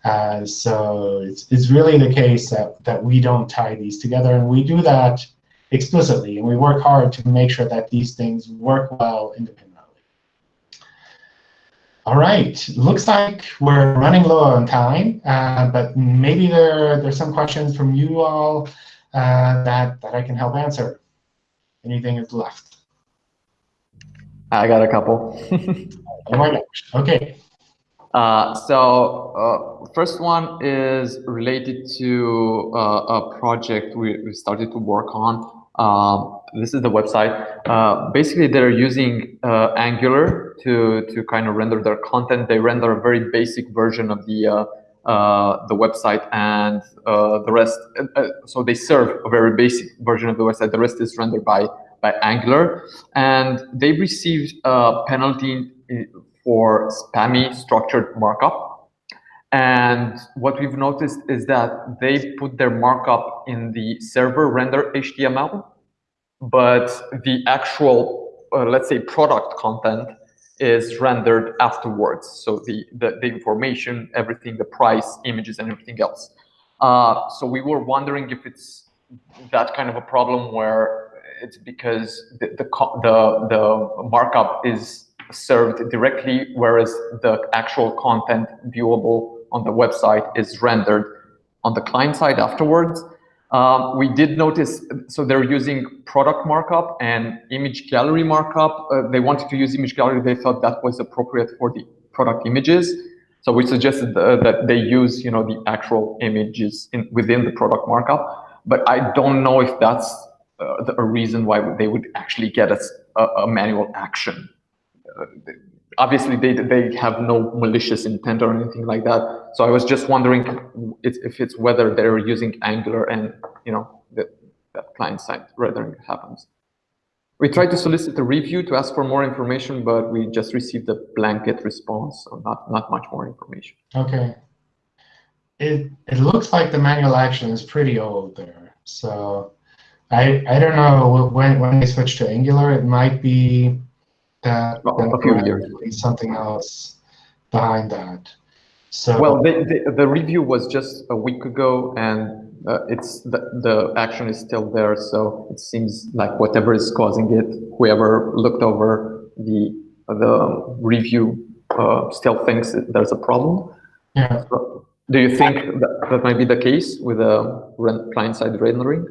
Uh, so it's, it's really the case that, that we don't tie these together, and we do that explicitly, and we work hard to make sure that these things work well independently. All right, looks like we're running low on time, uh, but maybe there there's some questions from you all uh, that that I can help answer. Anything is left? I got a couple. oh my gosh. Okay. Uh, so uh, first one is related to uh, a project we, we started to work on Um, this is the website. Uh, basically, they're using uh, Angular to to kind of render their content. They render a very basic version of the uh, uh the website, and uh, the rest. Uh, so they serve a very basic version of the website. The rest is rendered by by Angular, and they received a penalty for spammy structured markup. And what we've noticed is that they put their markup in the server render HTML, but the actual, uh, let's say, product content is rendered afterwards. So the, the, the, information, everything, the price, images, and everything else. Uh, so we were wondering if it's that kind of a problem where it's because the, the, the, the markup is served directly, whereas the actual content viewable on the website is rendered on the client side afterwards. Um, we did notice, so they're using product markup and image gallery markup. Uh, they wanted to use image gallery. They thought that was appropriate for the product images. So we suggested uh, that they use, you know, the actual images in, within the product markup. But I don't know if that's uh, the, a reason why they would actually get a, a manual action. Obviously they they have no malicious intent or anything like that. So I was just wondering if it's whether they're using Angular and you know that that client side rendering happens. We tried to solicit a review to ask for more information, but we just received a blanket response, so not not much more information. Okay. It it looks like the manual action is pretty old there, so I I don't know when when they switch to Angular, it might be that, well, a few years. something else behind that. So well, the, the, the review was just a week ago, and uh, it's the, the action is still there. So it seems like whatever is causing it, whoever looked over the the review uh, still thinks there's a problem. Yeah. So do you think that, that might be the case with a client-side rendering?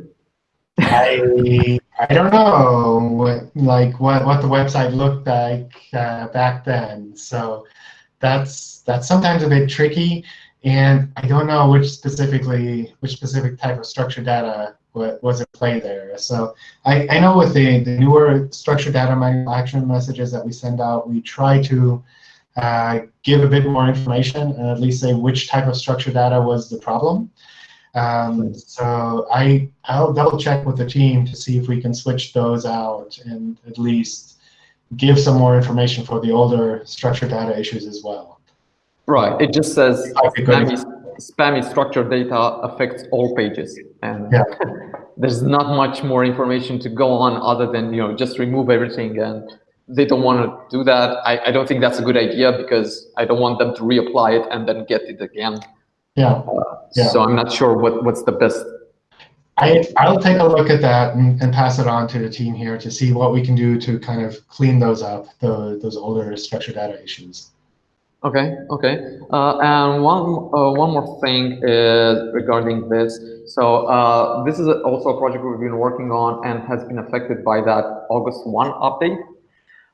I I don't know what like what what the website looked like uh, back then. So that's that's sometimes a bit tricky, and I don't know which specifically which specific type of structured data was at play there. So I, I know with the, the newer structured data action messages that we send out, we try to uh, give a bit more information and at least say which type of structured data was the problem. Um, so I, I'll double check with the team to see if we can switch those out and at least give some more information for the older structured data issues as well. Right. It just says spammy, spammy structured data affects all pages. And yeah. [LAUGHS] there's not much more information to go on other than, you know, just remove everything. And they don't want to do that. I, I don't think that's a good idea because I don't want them to reapply it and then get it again. Yeah. Yeah. So I'm not sure what, what's the best. I, I'll take a look at that and, and pass it on to the team here to see what we can do to kind of clean those up, the, those older structured data issues. Okay, okay. Uh, and one uh, one more thing is regarding this. So uh, this is also a project we've been working on and has been affected by that August 1 update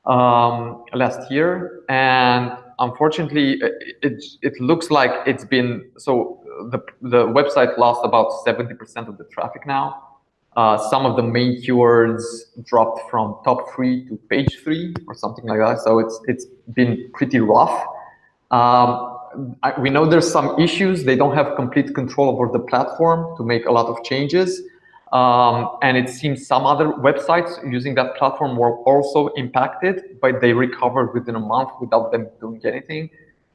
um, last year. And unfortunately, it, it looks like it's been, so the, the website lost about 70% of the traffic now. Uh, some of the main keywords dropped from top three to page three or something like that. So it's it's been pretty rough. Um, I, we know there's some issues. They don't have complete control over the platform to make a lot of changes. Um, and it seems some other websites using that platform were also impacted, but they recovered within a month without them doing anything.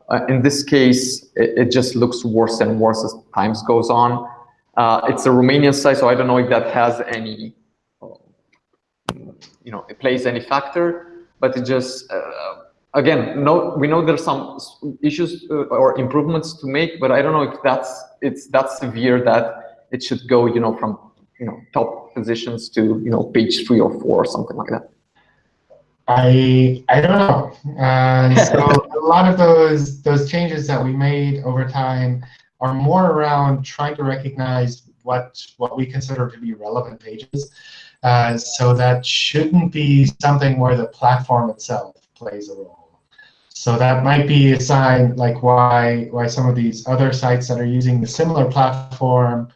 Uh, in this case, it, it, just looks worse and worse as times goes on. Uh, it's a Romanian site, so I don't know if that has any, you know, it plays any factor, but it just, uh, again, no, we know there's some issues uh, or improvements to make, but I don't know if that's, it's that severe that it should go, you know, from you know top positions to you know page three or four or something like that? I I don't know. So a lot of those those changes that we made over time are more around trying to recognize what what we consider to be relevant pages. Uh, so that shouldn't be something where the platform itself plays a role. So that might be a sign like why why some of these other sites that are using the similar platform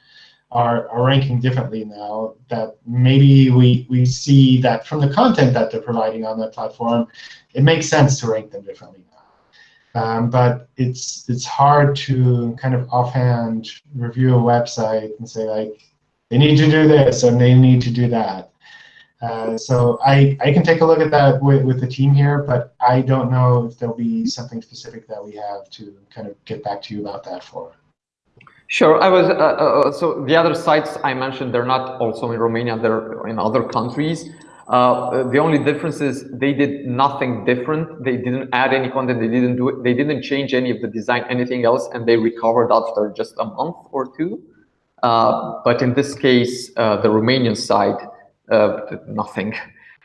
are, are ranking differently now. That maybe we we see that from the content that they're providing on that platform, it makes sense to rank them differently now. Um, but it's it's hard to kind of offhand review a website and say like they need to do this and they need to do that. Uh, so I, I can take a look at that with, with the team here, but I don't know if there'll be something specific that we have to kind of get back to you about that for. Sure. I was uh, uh, so the other sites I mentioned they're not also in Romania. They're in other countries. Uh, the only difference is they did nothing different. They didn't add any content. They didn't do it. They didn't change any of the design, anything else, and they recovered after just a month or two. Uh, but in this case, uh, the Romanian side, uh, nothing.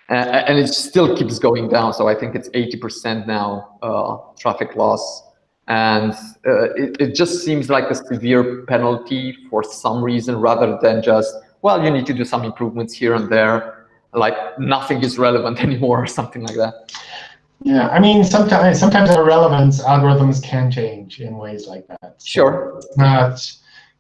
and it still keeps going down. So I think it's 80% now traffic loss. And uh, it, it just seems like a severe penalty for some reason rather than just, well, you need to do some improvements here and there. Like nothing is relevant [LAUGHS] anymore or something like that. Yeah, I mean, sometimes sometimes our relevance algorithms can change in ways like that. So uh, sure. Not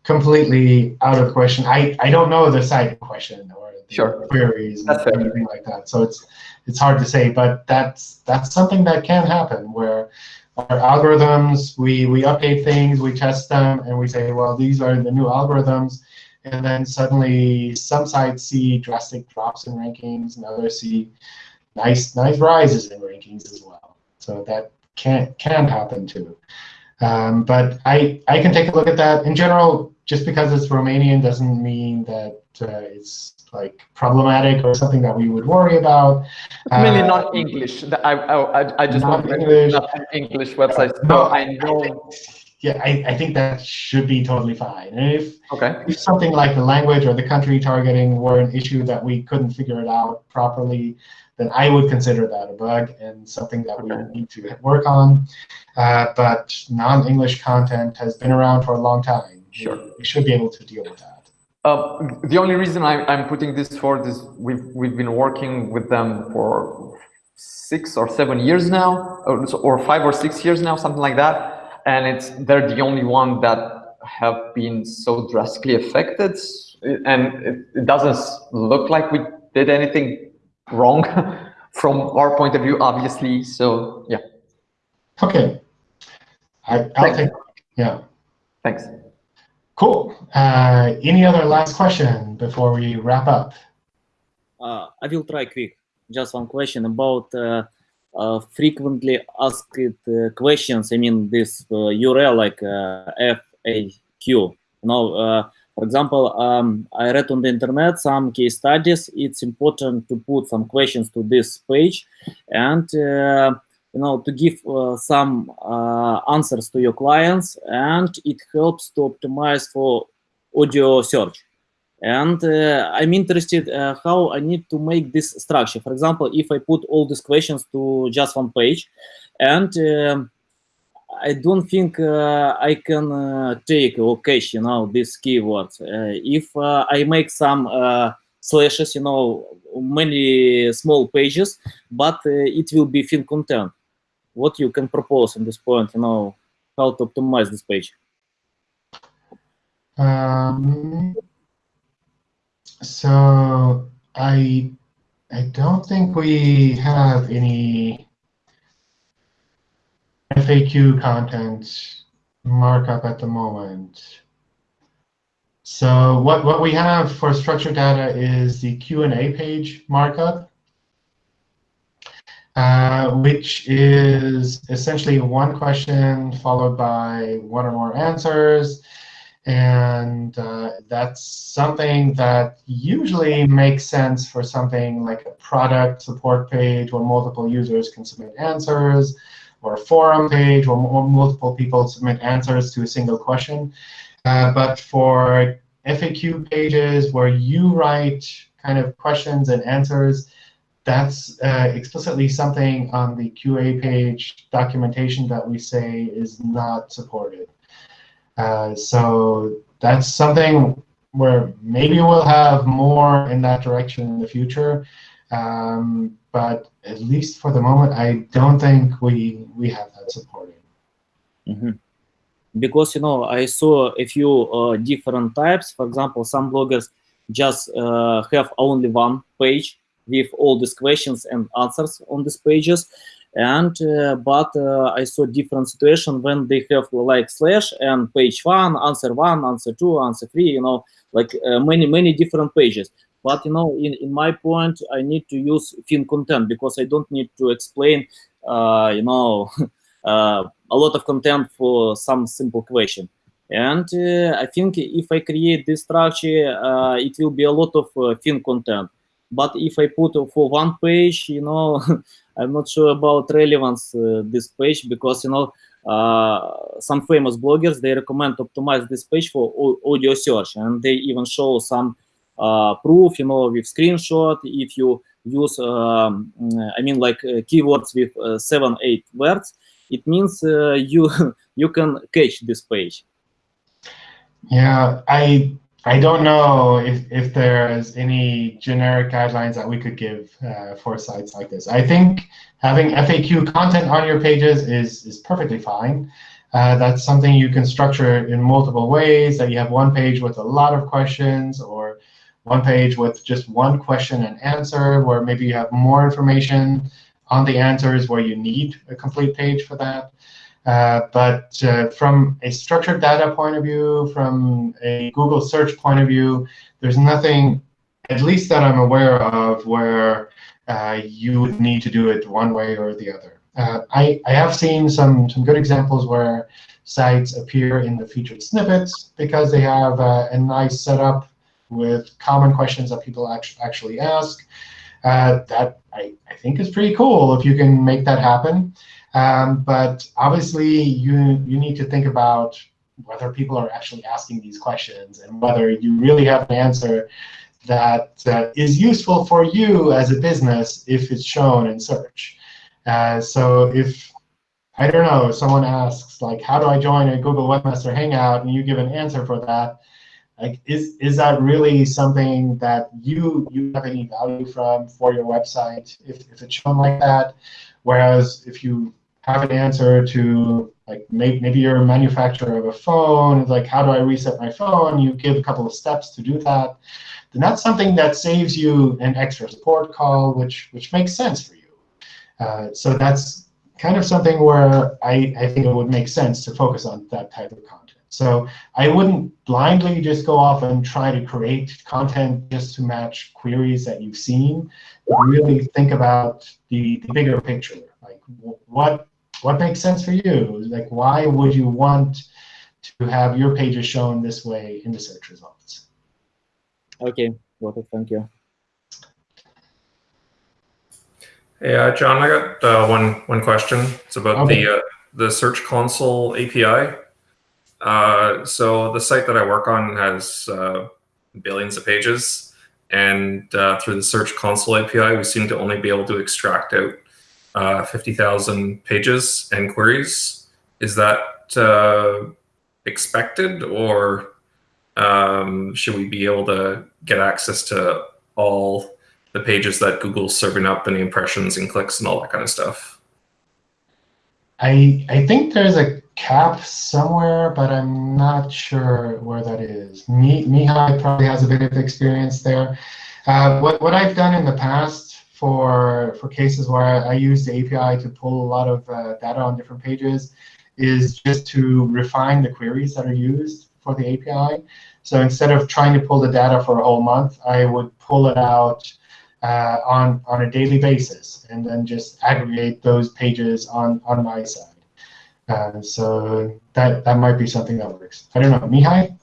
completely out of question. I, I don't know the site question or the sure. queries and anything like that. So it's it's hard to say, but that's that's something that can happen where our algorithms, we, we update things, we test them, and we say, well, these are the new algorithms. And then suddenly some sites see drastic drops in rankings, and others see nice nice rises in rankings as well. So that can can happen too. Um, but I, I can take a look at that. In general, just because it's Romanian doesn't mean that uh, it's like problematic or something that we would worry about. Mainly uh, not English. I, I, I just want English. not English websites. So no, I know. yeah, I, I think that should be totally fine. And if, okay. if something like the language or the country targeting were an issue that we couldn't figure it out properly, then I would consider that a bug and something that okay. we need to work on. Uh, but non-English content has been around for a long time. Sure. We should be able to deal with that. Uh, the only reason I, am putting this forward is we've we've been working with them for six or seven years now, or, or five or six years now, something like that. And it's they're the only one that have been so drastically affected, and it, it doesn't look like we did anything wrong [LAUGHS] from our point of view, obviously. So yeah. Okay. I, I'll take. Yeah. Thanks. Cool. Uh, any other last question before we wrap up? Uh, I will try quick. Just one question about uh, uh frequently asked uh, questions. I mean, this URL uh, like FAQ. Know, for example, um, I read on the internet some case studies. It's important to put some questions to this page, and you know to give uh, some uh, answers to your clients and it helps to optimize for audio search. And uh, i'm interested uh, how i need to make this structure. For example if i put all these questions to just one page and um, i don't think uh, i can uh, take or cache you know these keywords. If i make some slashes you know many small pages but it will be thin content what you can propose on this point, you know, how to optimize this page? Um, so I I don't think we have any FAQ content markup at the moment. So what, what we have for structured data is the Q&A page markup. Uh, which is essentially one question followed by one or more answers. And uh, that's something that usually makes sense for something like a product support page where multiple users can submit answers, or a forum page where multiple people submit answers to a single question. Uh, but for FAQ pages where you write kind of questions and answers, that's uh, explicitly something on the QA page documentation that we say is not supported. Uh, so that's something where maybe we'll have more in that direction in the future. Um, but at least for the moment, I don't think we we have that supported. Mm -hmm. because you know I saw a few uh, different types. For example, some bloggers just uh, have only one page with all these questions and answers on these pages, and uh, but uh, I saw different situation when they have like slash and page one, answer one, answer two, answer three. You know, like uh, many many different pages. But you know, in, in my point, I need to use thin content because I don't need to explain, uh, you know, [LAUGHS] uh, a lot of content for some simple question. And uh, I think if I create this structure, it will be a lot of thin content. But if I put for one page, you know, [LAUGHS] I'm not sure about relevance uh, this page because you know uh, some famous bloggers they recommend optimize this page for audio search, and they even show some uh, proof, you know, with screenshot. If you use, um, I mean, like keywords with seven, eight words, it means you [LAUGHS] you can catch this page. Yeah, I I don't know if, if there's any generic guidelines that we could give uh, for sites like this. I think having FAQ content on your pages is, is perfectly fine. Uh, that's something you can structure in multiple ways, that you have one page with a lot of questions or one page with just one question and answer, where maybe you have more information on the answers where you need a complete page for that. Uh, but uh, from a structured data point of view, from a Google search point of view, there's nothing, at least that I'm aware of, where uh, you would need to do it one way or the other. Uh, I, I have seen some, some good examples where sites appear in the featured snippets because they have uh, a nice setup with common questions that people actually actually ask. that I, I think is pretty cool if you can make that happen. Um, but obviously, you, you need to think about whether people are actually asking these questions and whether you really have an answer that uh, is useful for you as a business if it's shown in search. Uh, so if, I don't know, someone asks, like, how do I join a Google Webmaster Hangout, and you give an answer for that, like, is, is that really something that you, you have any value from for your website if, if it's shown like that? Whereas if you have an answer to like maybe, maybe you're a manufacturer of a phone, it's like how do I reset my phone? You give a couple of steps to do that. Then that's something that saves you an extra support call, which which makes sense for you. Uh, so that's kind of something where I, I think it would make sense to focus on that type of content. So I wouldn't blindly just go off and try to create content just to match queries that you've seen. But really think about the, the bigger picture. Like what what makes sense for you? Like, why would you want to have your pages shown this way in the search results? Okay, well, thank you. Hey, uh, John, I got uh, one one question. It's about okay. the uh, the Search Console API. Uh, so the site that I work on has uh, billions of pages, and uh, through the Search Console API, we seem to only be able to extract out uh, 50,000 pages and queries. Is that uh, expected or um, should we be able to get access to all the pages that Google's serving up and the impressions and clicks and all that kind of stuff? I, I think there's a cap somewhere, but I'm not sure where that is. Mihai probably has a bit of experience there. Uh, what, what I've done in the past for, for cases where I use the API to pull a lot of uh, data on different pages is just to refine the queries that are used for the API. So instead of trying to pull the data for a whole month, I would pull it out uh, on, on a daily basis and then just aggregate those pages on, on my side. Uh, so that, that might be something that works. I don't know. Mihai?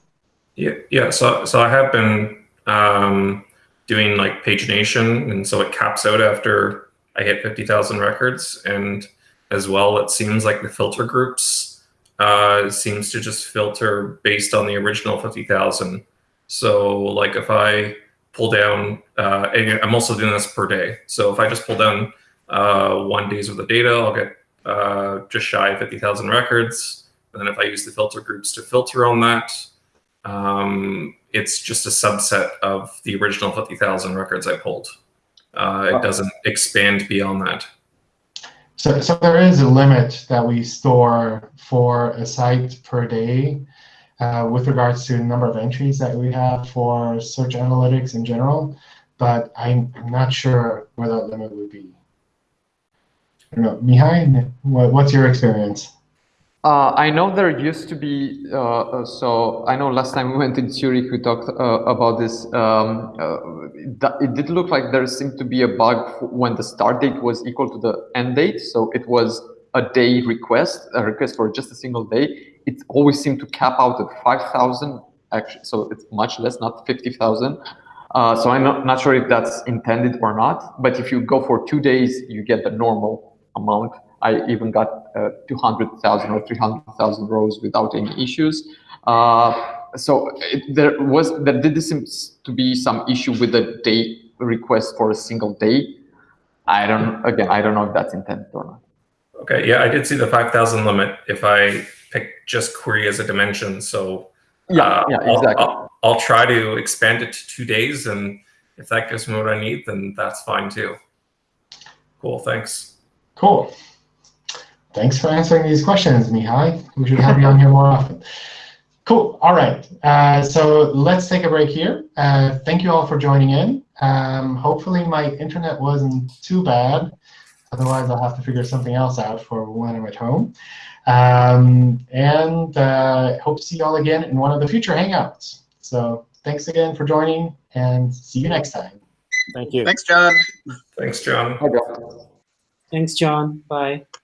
Yeah, yeah. So, so I have been um, doing like pagination, and so it caps out after I hit 50,000 records. And as well, it seems like the filter groups uh, seems to just filter based on the original 50,000. So like if I pull down, uh, I'm also doing this per day. So if I just pull down uh, one day's worth of data, I'll get uh, just shy of 50,000 records. And then if I use the filter groups to filter on that, um, it's just a subset of the original 50,000 records I pulled. Uh, it doesn't expand beyond that. So, so there is a limit that we store for a site per day uh, with regards to the number of entries that we have for search analytics in general, but I'm, I'm not sure where that limit would be. I don't know, Mihai, what, what's your experience? Uh, I know there used to be, uh, uh, so I know last time we went in Zurich, we talked uh, about this. Um, uh, it did look like there seemed to be a bug when the start date was equal to the end date. So it was a day request, a request for just a single day. It always seemed to cap out at 5,000, actually, so it's much less, not 50,000. Uh, so I'm not, not sure if that's intended or not, but if you go for two days, you get the normal amount. I even got uh, 200,000 or 300,000 rows without any issues. Uh, so it, there was there did seem to be some issue with the day request for a single day. I don't again I don't know if that's intended or not. Okay, yeah, I did see the 5,000 limit if I pick just query as a dimension. So Yeah, uh, yeah, I'll- exactly. I'll, I'll try to expand it to two days, and if that gives me what I need, then that's fine too. Cool, thanks. Cool. Thanks for answering these questions, Mihai. We should have you on here more often. Cool. All right. Uh, so let's take a break here. Uh, thank you all for joining in. Um, hopefully my internet wasn't too bad. Otherwise, I'll have to figure something else out for when I'm at home. Um, and uh, hope to see you all again in one of the future Hangouts. So thanks again for joining, and see you next time. Thank you. Thanks, John. Thanks, John. Thanks, John. Bye. Bye.